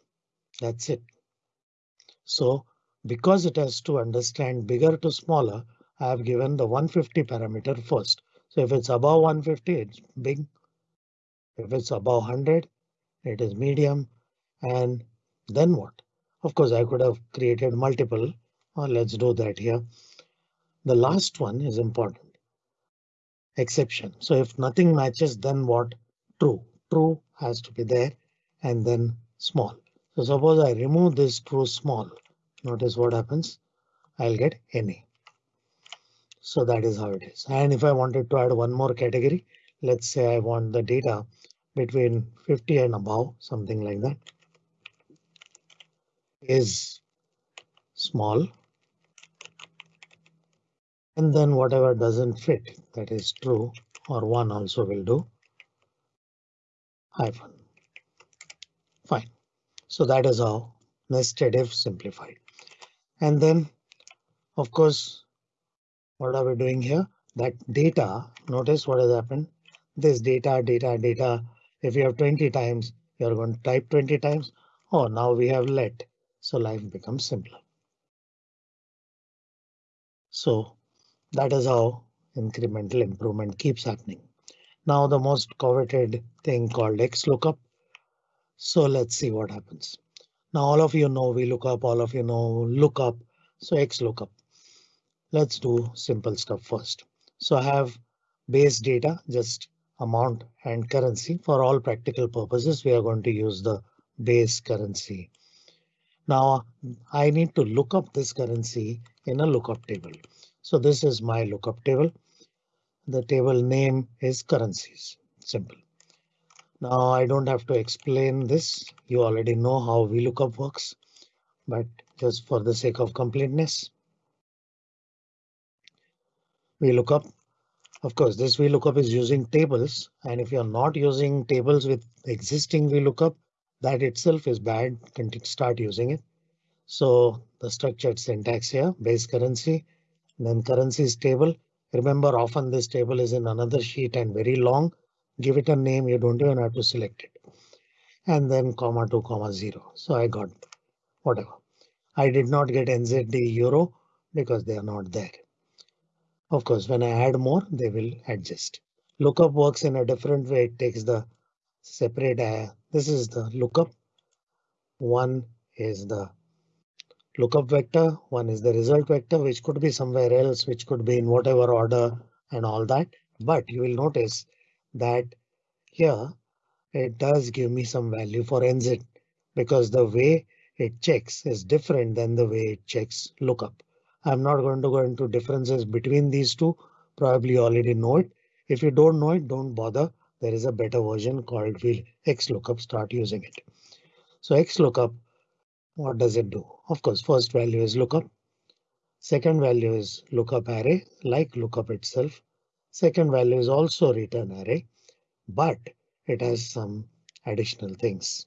S1: That's it. So because it has to understand bigger to smaller, I have given the 150 parameter first. So if it's above 150, it's big. If it's above 100, it is medium. And then what? Of course, I could have created multiple. Well, let's do that here. The last one is important. Exception. So if nothing matches, then what? True. True has to be there and then small. So suppose I remove this true small. Notice what happens. I'll get any. So that is how it is. And if I wanted to add one more category, let's say I want the data between 50 and above, something like that. Is small. And then whatever doesn't fit, that is true, or one also will do. Hyphen. Fine. So that is how nested if simplified. And then, of course, what are we doing here? That data, notice what has happened. This data, data, data. If you have 20 times, you're going to type 20 times. Oh, now we have let. So life becomes simpler. So that is how incremental improvement keeps happening. Now the most coveted thing called XLOOKUP. So let's see what happens. Now all of you know VLOOKUP, all of you know lookup. So XLOOKUP. Let's do simple stuff first. So I have base data, just amount and currency. For all practical purposes, we are going to use the base currency. Now I need to look up this currency in a lookup table. So this is my lookup table. The table name is currencies. Simple. Now I don't have to explain this. You already know how VLOOKUP works, but just for the sake of completeness. VLOOKUP. Of course, this VLOOKUP is using tables, and if you're not using tables with existing VLOOKUP, that itself is bad. Can start using it. So the structured syntax here, base currency, then currencies table. Remember often this table is in another sheet and very long. Give it a name. You don't even have to select it. And then comma 2 comma 0. So I got whatever. I did not get NZD euro because they are not there. Of course, when I add more, they will adjust. Lookup works in a different way. It takes the separate. Uh, this is the lookup. One is the lookup vector. One is the result vector, which could be somewhere else, which could be in whatever order and all that. But you will notice that here it does give me some value for NZ because the way it checks is different than the way it checks lookup. I'm not going to go into differences between these two. Probably already know it. If you don't know it, don't bother. There is a better version called XLOOKUP. Start using it. So XLOOKUP what does it do? Of course, first value is lookup. Second value is lookup array, like lookup itself. Second value is also return array, but it has some additional things.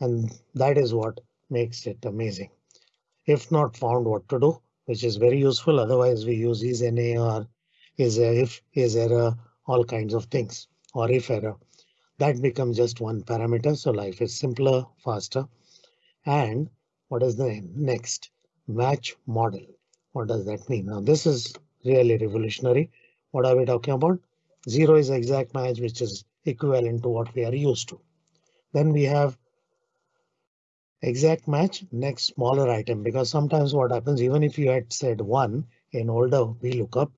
S1: And that is what makes it amazing. If not found what to do, which is very useful. Otherwise, we use is NA or is if is error, all kinds of things or if error. That becomes just one parameter. So life is simpler, faster And what is the next match model? What does that mean? Now this is really revolutionary. What are we talking about? Zero is exact match, which is equivalent to what we are used to. Then we have exact match next smaller item because sometimes what happens even if you had said one in older VLOOKUP,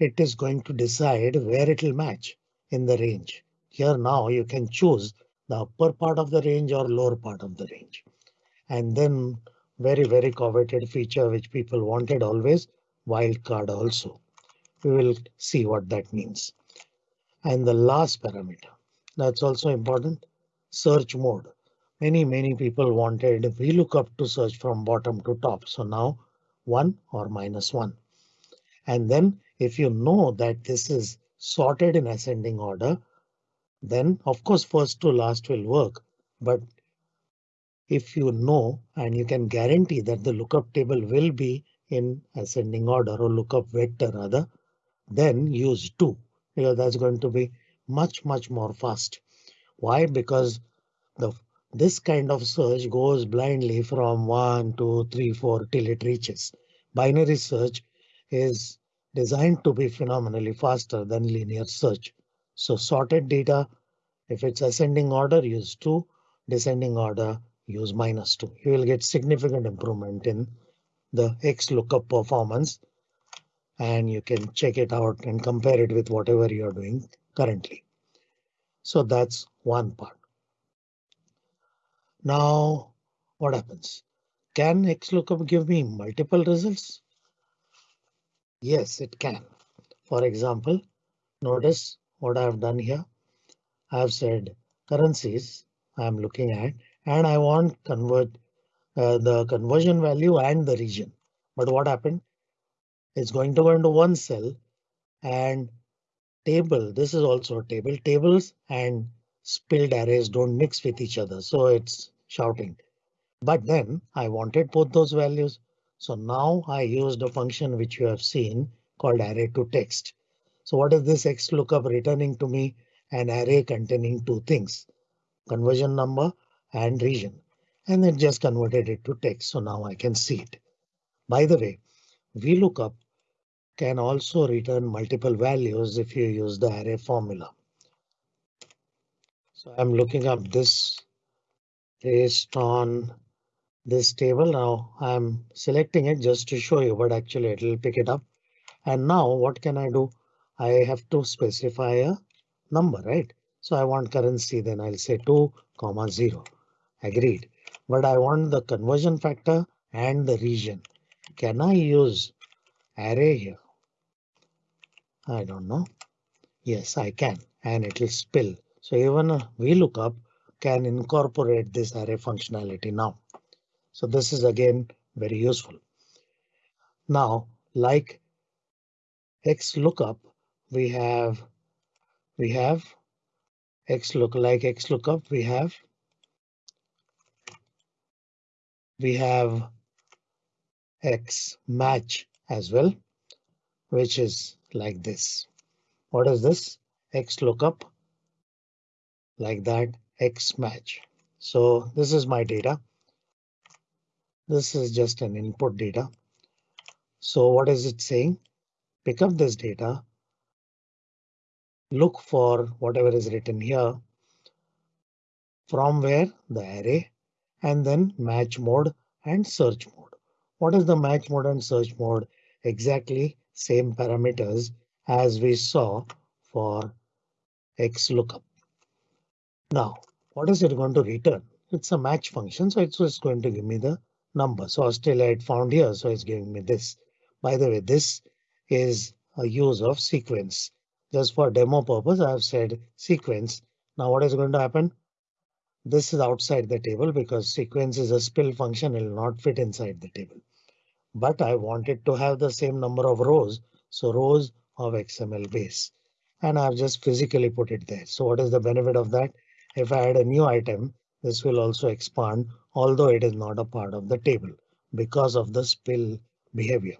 S1: it is going to decide where it will match in the range. Here now you can choose the upper part of the range or lower part of the range. And then very, very coveted feature which people wanted always wildcard also. We will see what that means. And the last parameter that's also important search mode. Many, many people wanted VLOOKUP to search from bottom to top. So now one or minus one. And then if you know that this is sorted in ascending order, then of course first to last will work. But if you know and you can guarantee that the lookup table will be in ascending order or lookup vector rather, then use two because that's going to be much, much more fast. Why? Because the this kind of search goes blindly from 1, 2, 3, 4 till it reaches. Binary search is designed to be phenomenally faster than linear search. So sorted data, if it's ascending order, use two, descending order, use minus 2. You will get significant improvement in the X lookup performance and you can check it out and compare it with whatever you're doing currently. So that's one part. Now what happens? Can XLOOKUP give me multiple results? Yes, it can. For example, notice what I've done here. I've said currencies I'm looking at and I want convert uh, the conversion value and the region. But what happened? It's going to go into one cell and table. This is also a table. Tables and spilled arrays don't mix with each other. So it's shouting. But then I wanted both those values. So now I used a function which you have seen called array to text. So what is this X lookup returning to me? An array containing two things, conversion number and region. And it just converted it to text. So now I can see it. By the way, VLOOKUP can also return multiple values if you use the array formula. So I'm looking up this based on this table. Now I'm selecting it just to show you, but actually it will pick it up. And now what can I do? I have to specify a number, right? So I want currency, then I'll say 2 comma 0 agreed. But I want the conversion factor and the region. Can I use array here? I don't know. Yes, I can, and it will spill. So even uh, a VLOOKUP can incorporate this array functionality now. So this is again very useful. Now, like XLOOKUP, we have we have XLOOK like XLOOKUP, we have we have X match as well, which is like this. What is this? X lookup like that X match. So this is my data. This is just an input data. So what is it saying? Pick up this data. Look for whatever is written here. From where the array and then match mode and search mode. What is the match mode and search mode? Exactly same parameters as we saw for XLOOKUP. Now, what is it going to return? It's a match function, so it's just going to give me the number. So Australia it found here, so it's giving me this. By the way, this is a use of sequence. Just for demo purpose, I have said sequence. Now what is going to happen? This is outside the table because sequence is a spill function. It will not fit inside the table. But I wanted to have the same number of rows. So rows of XML base. And I've just physically put it there. So what is the benefit of that? If I add a new item, this will also expand, although it is not a part of the table because of the spill behavior.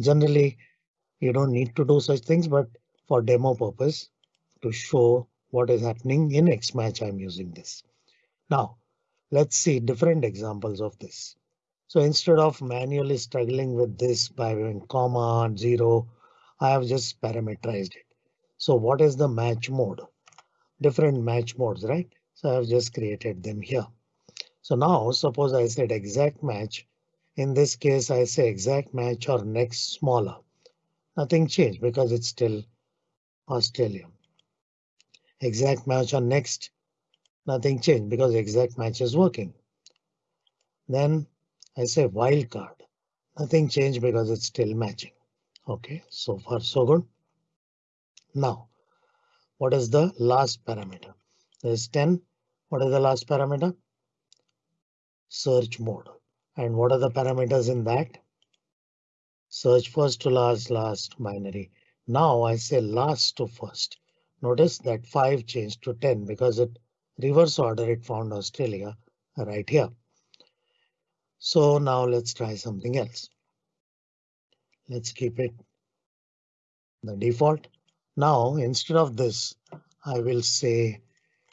S1: Generally, you don't need to do such things, but for demo purpose to show what is happening in Xmatch. I'm using this. Now, Let's see different examples of this. So instead of manually struggling with this by doing comma zero, I have just parameterized it. So what is the match mode? Different match modes, right? So I've just created them here. So now suppose I said exact match. In this case, I say exact match or next smaller. Nothing changed because it's still Australia. Exact match or next. Nothing changed because exact match is working. Then I say wildcard. Nothing changed because it's still matching. OK, so far so good. Now, what is the last parameter? There's 10. What is the last parameter? Search mode. And what are the parameters in that? Search first to last, last binary. Now I say last to first. Notice that 5 changed to 10 because it reverse order it found Australia right here. So now let's try something else. Let's keep it the default. Now instead of this, I will say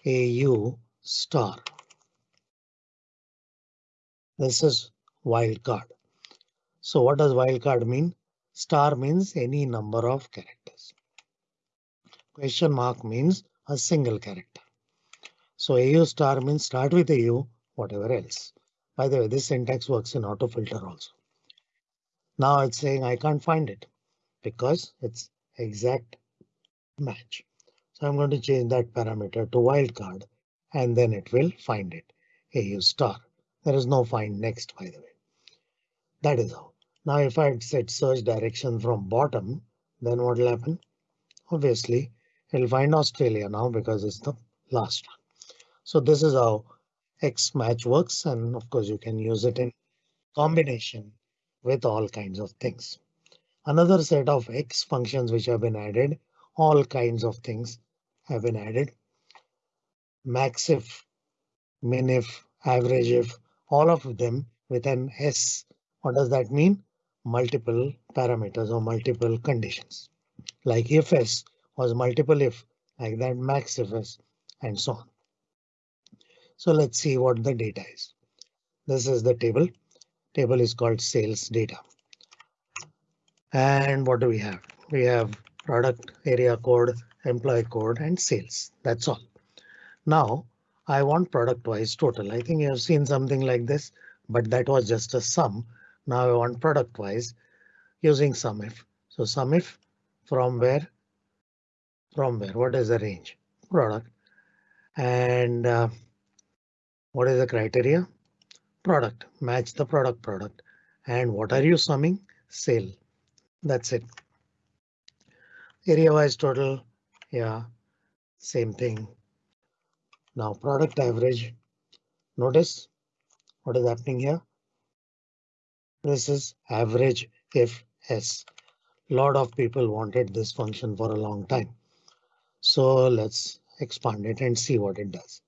S1: AU star. This is wildcard. So what does wildcard mean? Star means any number of characters. Question mark means a single character. So AU star means start with AU, whatever else. By the way, this syntax works in auto filter also. Now it's saying I can't find it because it's exact match. So I'm going to change that parameter to wildcard and then it will find it. AU star. There is no find next, by the way. That is how. Now if I set search direction from bottom, then what will happen? Obviously, it'll find Australia now because it's the last one. So this is how X match works. And of course, you can use it in combination with all kinds of things. Another set of X functions which have been added. All kinds of things have been added. Maxif, minif, averageif, all of them with an S. What does that mean? Multiple parameters or multiple conditions. Like if S was multiple if, like that max if and so on. So let's see what the data is. This is the table. Table is called sales data. And what do we have? We have product area code, employee code and sales. That's all. Now I want product wise total. I think you have seen something like this, but that was just a sum. Now I want product wise using sum if. So sum if from where? From where? What is the range? Product. And uh, what is the criteria? Product, match the product product. And what are you summing? Sale. That's it. Area wise total. Yeah, same thing. Now product average. Notice what is happening here. This is average if S. Lot of people wanted this function for a long time. So let's expand it and see what it does.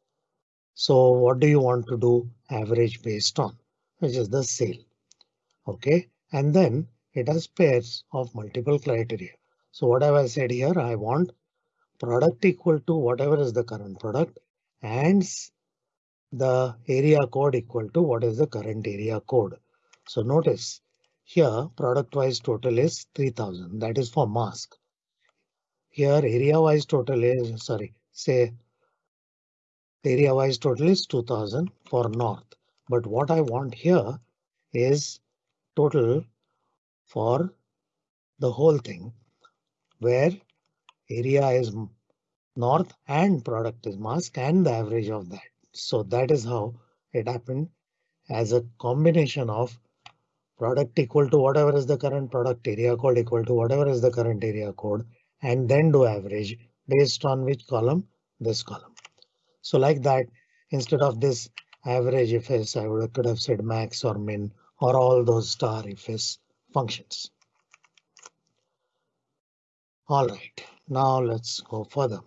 S1: So what do you want to do average based on, which is the sale. OK, and then it has pairs of multiple criteria. So what have I said here? I want product equal to whatever is the current product and the area code equal to what is the current area code. So notice here product wise total is 3000. That is for mask. Here area wise total is sorry, say area wise total is 2000 for north. But what I want here is total for the whole thing where area is north and product is mask and the average of that. So that is how it happened as a combination of product equal to whatever is the current product area code equal to whatever is the current area code and then do average based on which column this column. So like that, instead of this average ifs, I would could have said max or min or all those star ifs functions. All right, now let's go further.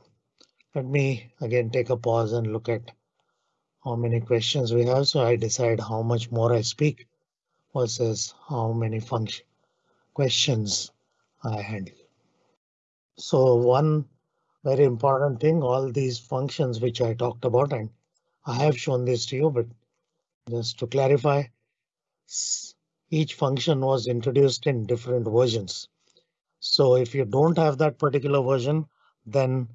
S1: Let me again take a pause and look at how many questions we have. So I decide how much more I speak versus how many function questions I handle. So one very important thing, all these functions which I talked about, and I have shown this to you, but Just to clarify, each function was introduced in different versions. So if you don't have that particular version, then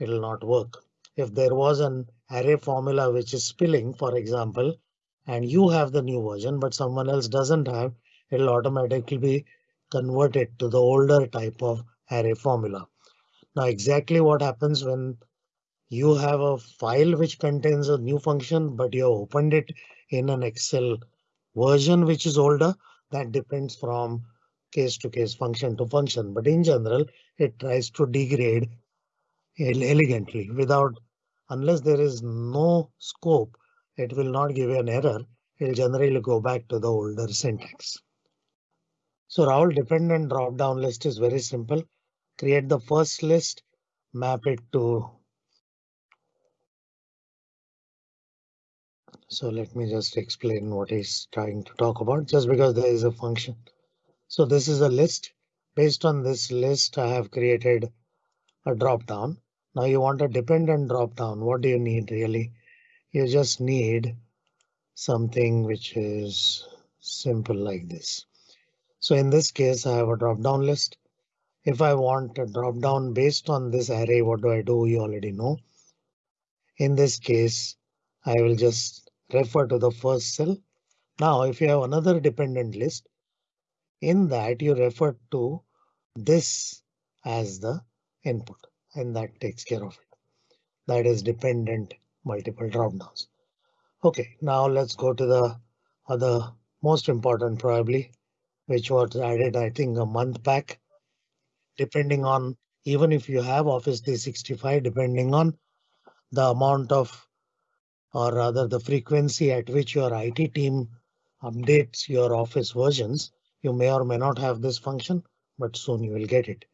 S1: it'll not work. If there was an array formula which is spilling, for example, and you have the new version, but someone else doesn't have, it'll automatically be converted to the older type of array formula. Now exactly what happens when you have a file which contains a new function, but you opened it in an Excel version which is older, that depends from case to case function to function. But in general, it tries to degrade elegantly without unless there is no scope, it will not give you an error. It'll generally go back to the older syntax. So Rahul dependent drop down list is very simple. Create the first list, map it to So let me just explain what he's trying to talk about just because there is a function. So this is a list. Based on this list, I have created a drop down. Now you want a dependent drop down. What do you need really? You just need something which is simple like this. So in this case, I have a drop down list. If I want a drop down based on this array, what do I do? You already know. In this case, I will just refer to the first cell. Now, if you have another dependent list, in that you refer to this as the input and that takes care of it. That is dependent multiple dropdowns. OK, now let's go to the other most important probably, which was added, I think, a month back. Depending on even if you have Office 365, depending on the amount of or rather the frequency at which your IT team updates your Office versions, you may or may not have this function, but soon you will get it,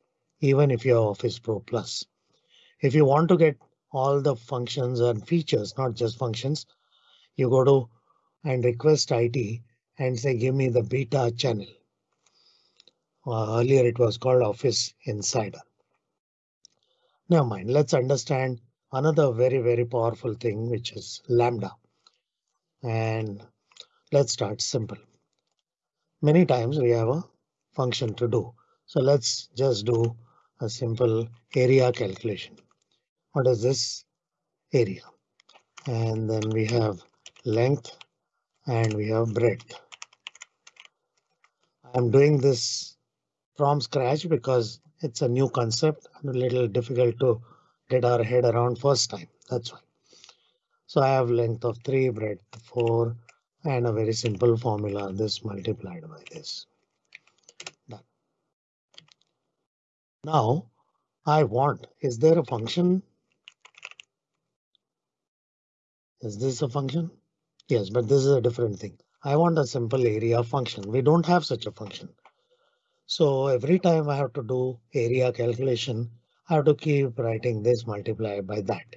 S1: even if you're Office Pro Plus. If you want to get all the functions and features, not just functions, you go to and request IT and say, give me the beta channel. Uh, earlier it was called Office Insider. Never mind, let's understand another very, very powerful thing, which is Lambda. And let's start simple. Many times we have a function to do. So let's just do a simple area calculation. What is this area? And then we have length and we have breadth. I'm doing this from scratch because it's a new concept and a little difficult to get our head around first time. That's why. So I have length of 3, breadth 4, and a very simple formula, this multiplied by this. Done. Now I want, is there a function? Is this a function? Yes, but this is a different thing. I want a simple area function. We don't have such a function. So every time I have to do area calculation, I have to keep writing this multiplied by that.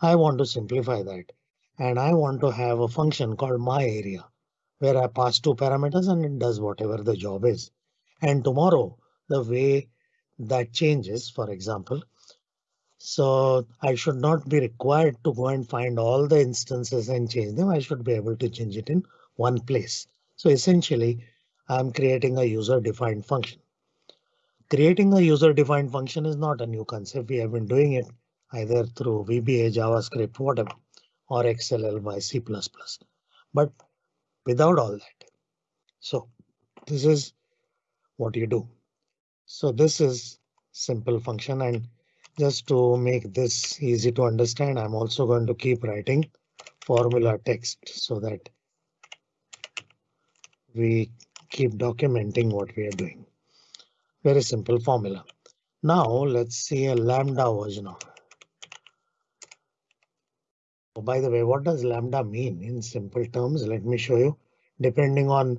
S1: I want to simplify that and I want to have a function called my area where I pass two parameters and it does whatever the job is. And tomorrow the way that changes, for example, so I should not be required to go and find all the instances and change them. I should be able to change it in one place. So essentially, I'm creating a user defined function. Creating a user defined function is not a new concept. We have been doing it either through VBA, JavaScript, whatever, or XLL by C++, but without all that. So this is what you do. So this is simple function and just to make this easy to understand, I'm also going to keep writing formula text so that we keep documenting what we are doing. Very simple formula. Now let's see a lambda version of. Oh, by the way, what does lambda mean in simple terms? Let me show you. Depending on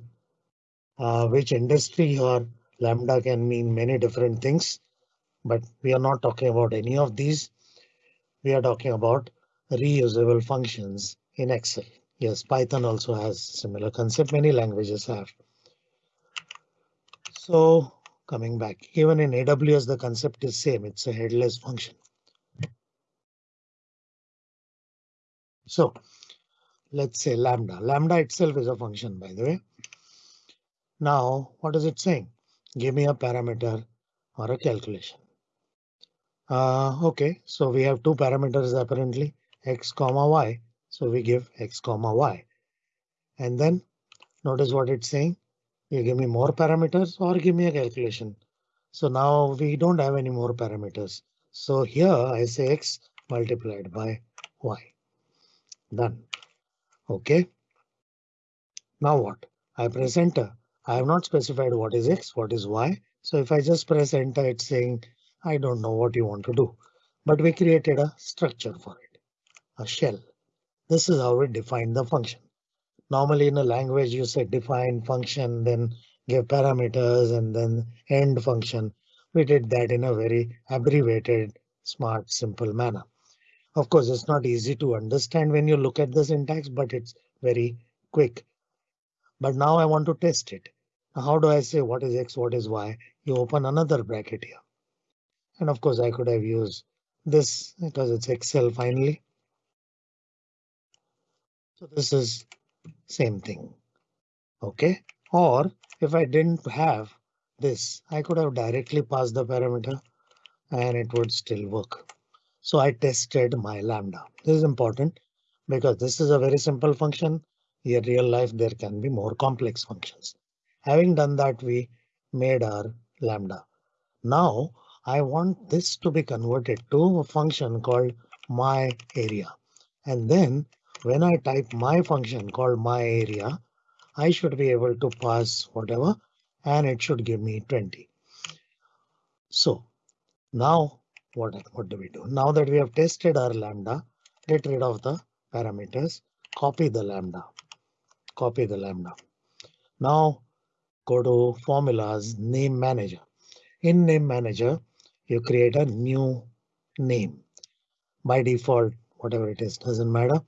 S1: uh, which industry or lambda can mean many different things, but we are not talking about any of these. We are talking about reusable functions in Excel. Yes, Python also has similar concept. Many languages have. So coming back. Even in AWS, the concept is same. It's a headless function. So let's say lambda. Lambda itself is a function, by the way. Now, what is it saying? Give me a parameter or a calculation. Uh, OK, so we have two parameters apparently x comma y. So we give x comma y. And then notice what it's saying. You give me more parameters or give me a calculation. So now we don't have any more parameters. So here I say x multiplied by y. Done. OK. Now what? I press enter. I have not specified what is x, what is y. So if I just press enter, it's saying I don't know what you want to do. But we created a structure for it, a shell. This is how we define the function. Normally in a language you say define function, then give parameters and then end function. We did that in a very abbreviated, smart, simple manner. Of course, it's not easy to understand when you look at the syntax, but it's very quick. But now I want to test it. How do I say what is x, what is y? You open another bracket here. And of course, I could have used this because it's Excel finally. So this is same thing. OK, or if I didn't have this, I could have directly passed the parameter and it would still work. So I tested my lambda. This is important because this is a very simple function. In real life, there can be more complex functions. Having done that, we made our lambda. Now I want this to be converted to a function called my area. And then when I type my function called my area, I should be able to pass whatever and it should give me 20. So now what, what do we do? Now that we have tested our lambda, get rid of the parameters, copy the lambda, copy the lambda. Now go to formulas, name manager. In name manager, you create a new name by default, whatever it is, doesn't matter.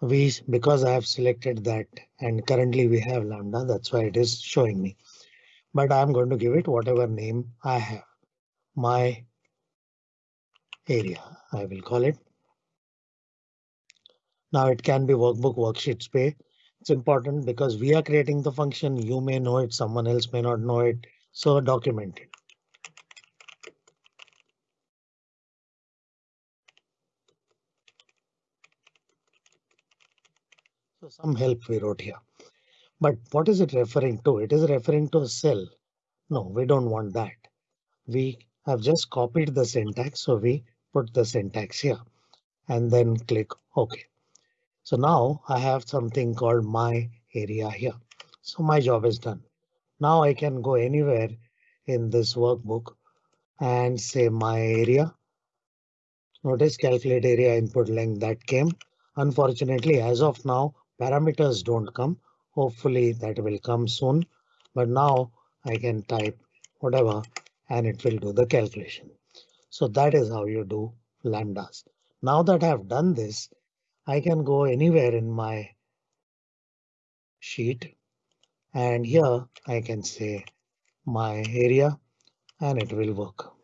S1: We because I have selected that and currently we have lambda, that's why it is showing me. But I'm going to give it whatever name I have. My area, I will call it. Now it can be workbook, worksheets, pay. It's important because we are creating the function. You may know it, someone else may not know it. So document it. So some help we wrote here. But what is it referring to? It is referring to a cell. No, we don't want that. We have just copied the syntax, so we put the syntax here and then click OK. So now I have something called my area here. So my job is done. Now I can go anywhere in this workbook and say my area. Notice calculate area input length that came. Unfortunately, as of now, parameters don't come. Hopefully that will come soon. But now I can type whatever and it will do the calculation. So that is how you do lambdas. Now that I've done this, I can go anywhere in my sheet and here I can say my area and it will work.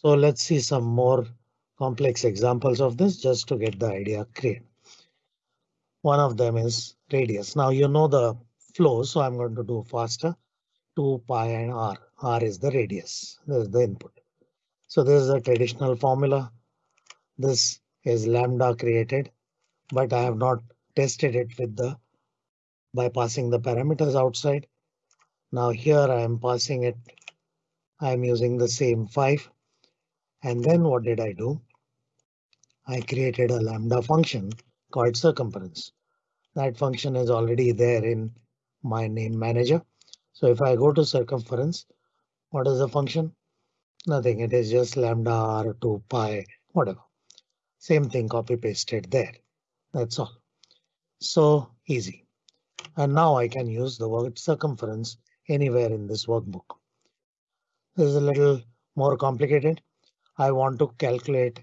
S1: So let's see some more complex examples of this just to get the idea clear. One of them is radius. Now you know the flow, so I'm going to do faster. 2 pi and r. r is the radius. This is the input. So this is a traditional formula. This is lambda created, but I have not tested it with the by passing the parameters outside. Now here I am passing it. I am using the same 5 and then what did I do? I created a lambda function called circumference. That function is already there in my name manager. So if I go to circumference, what is the function? Nothing. It is just lambda r 2 pi, whatever. Same thing copy pasted there. That's all. So easy. And now I can use the word circumference anywhere in this workbook. This is a little more complicated. I want to calculate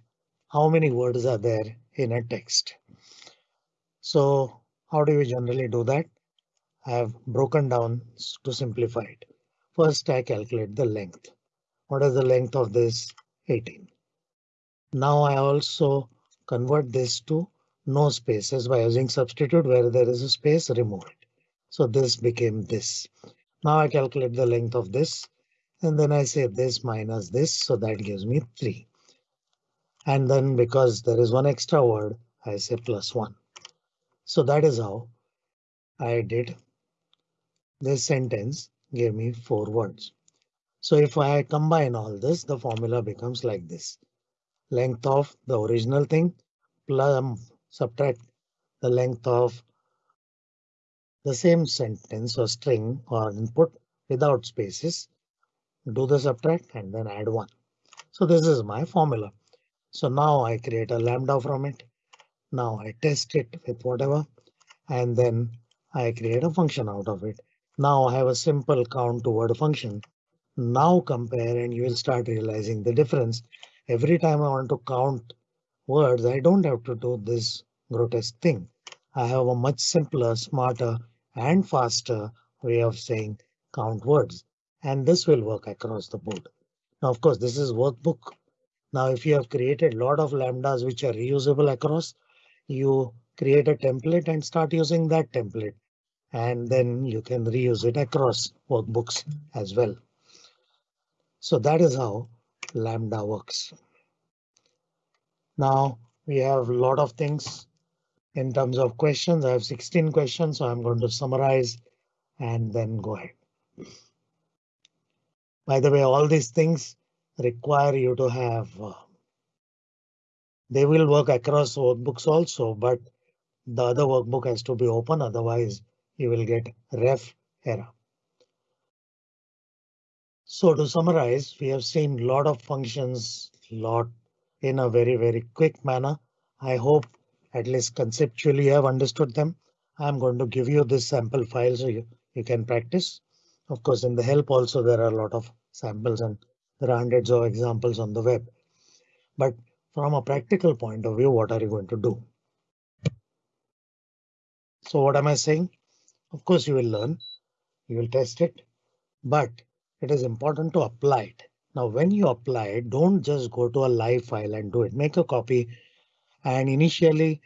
S1: how many words are there in a text. So how do we generally do that? I have broken down to simplify it. First, I calculate the length. What is the length of this? 18. Now I also convert this to no spaces by using substitute where there is a space, remove it. So this became this. Now I calculate the length of this and then I say this minus this. So that gives me 3. And then because there is one extra word, I say plus 1. So that is how I did this sentence gave me four words. So if I combine all this, the formula becomes like this. Length of the original thing plus um, subtract the length of the same sentence or string or input without spaces. Do the subtract and then add one. So this is my formula. So now I create a lambda from it. Now I test it with whatever and then I create a function out of it. Now I have a simple count to word function. Now compare and you will start realizing the difference. Every time I want to count words, I don't have to do this grotesque thing. I have a much simpler, smarter and faster way of saying count words. And this will work across the board. Now, of course, this is workbook. Now, if you have created a lot of lambdas which are reusable across, you create a template and start using that template and then you can reuse it across workbooks as well. So that is how Lambda works. Now we have a lot of things in terms of questions. I have 16 questions, so I'm going to summarize and then go ahead. By the way, all these things require you to have. Uh, they will work across workbooks also, but the other workbook has to be open, otherwise you will get ref error. So to summarize, we have seen a lot of functions, lot in a very, very quick manner. I hope at least conceptually you have understood them. I'm going to give you this sample file so you, you can practice. Of course, in the help also there are a lot of samples and there are hundreds of examples on the web. But from a practical point of view, what are you going to do? So what am I saying? Of course, you will learn, you will test it, but it is important to apply it. Now, when you apply it, don't just go to a live file and do it. Make a copy and initially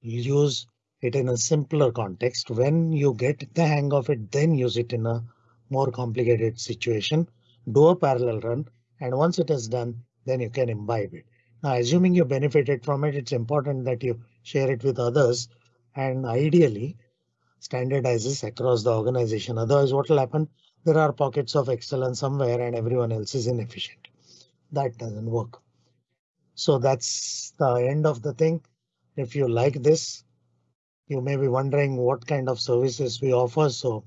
S1: use it in a simpler context. When you get the hang of it, then use it in a more complicated situation. Do a parallel run and once it is done, then you can imbibe it. Now, assuming you benefited from it, it's important that you share it with others and ideally standardizes across the organization. Otherwise, what will happen? There are pockets of excellence somewhere and everyone else is inefficient. That doesn't work. So that's the end of the thing. If you like this, you may be wondering what kind of services we offer. So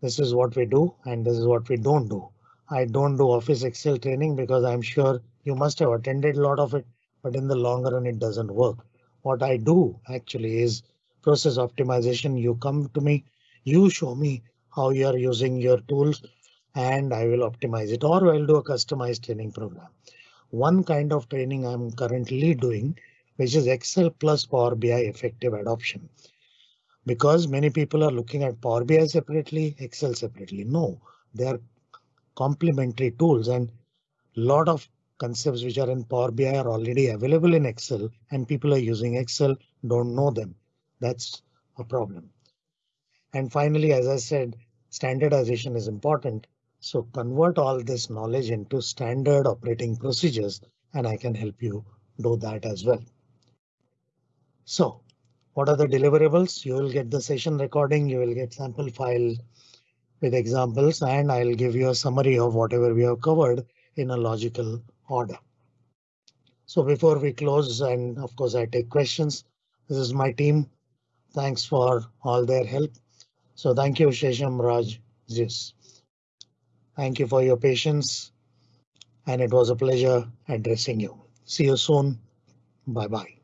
S1: this is what we do and this is what we don't do. I don't do Office Excel training because I'm sure you must have attended a lot of it, but in the long run it doesn't work. What I do actually is process optimization. You come to me, you show me how you are using your tools and I will optimize it or I'll do a customized training program. One kind of training I'm currently doing, which is Excel plus Power BI effective adoption. Because many people are looking at Power BI separately, Excel separately. No, they are complementary tools and lot of concepts which are in Power BI are already available in Excel and people are using Excel, don't know them. That's a problem. And finally, as I said, standardization is important. So convert all this knowledge into standard operating procedures, and I can help you do that as well. So what are the deliverables? You will get the session recording, you will get sample file with examples, and I'll give you a summary of whatever we have covered in a logical order. So before we close, and of course I take questions, this is my team. Thanks for all their help. So thank you, Shesham Raj Zeus. Thank you for your patience. And it was a pleasure addressing you. See you soon. Bye bye.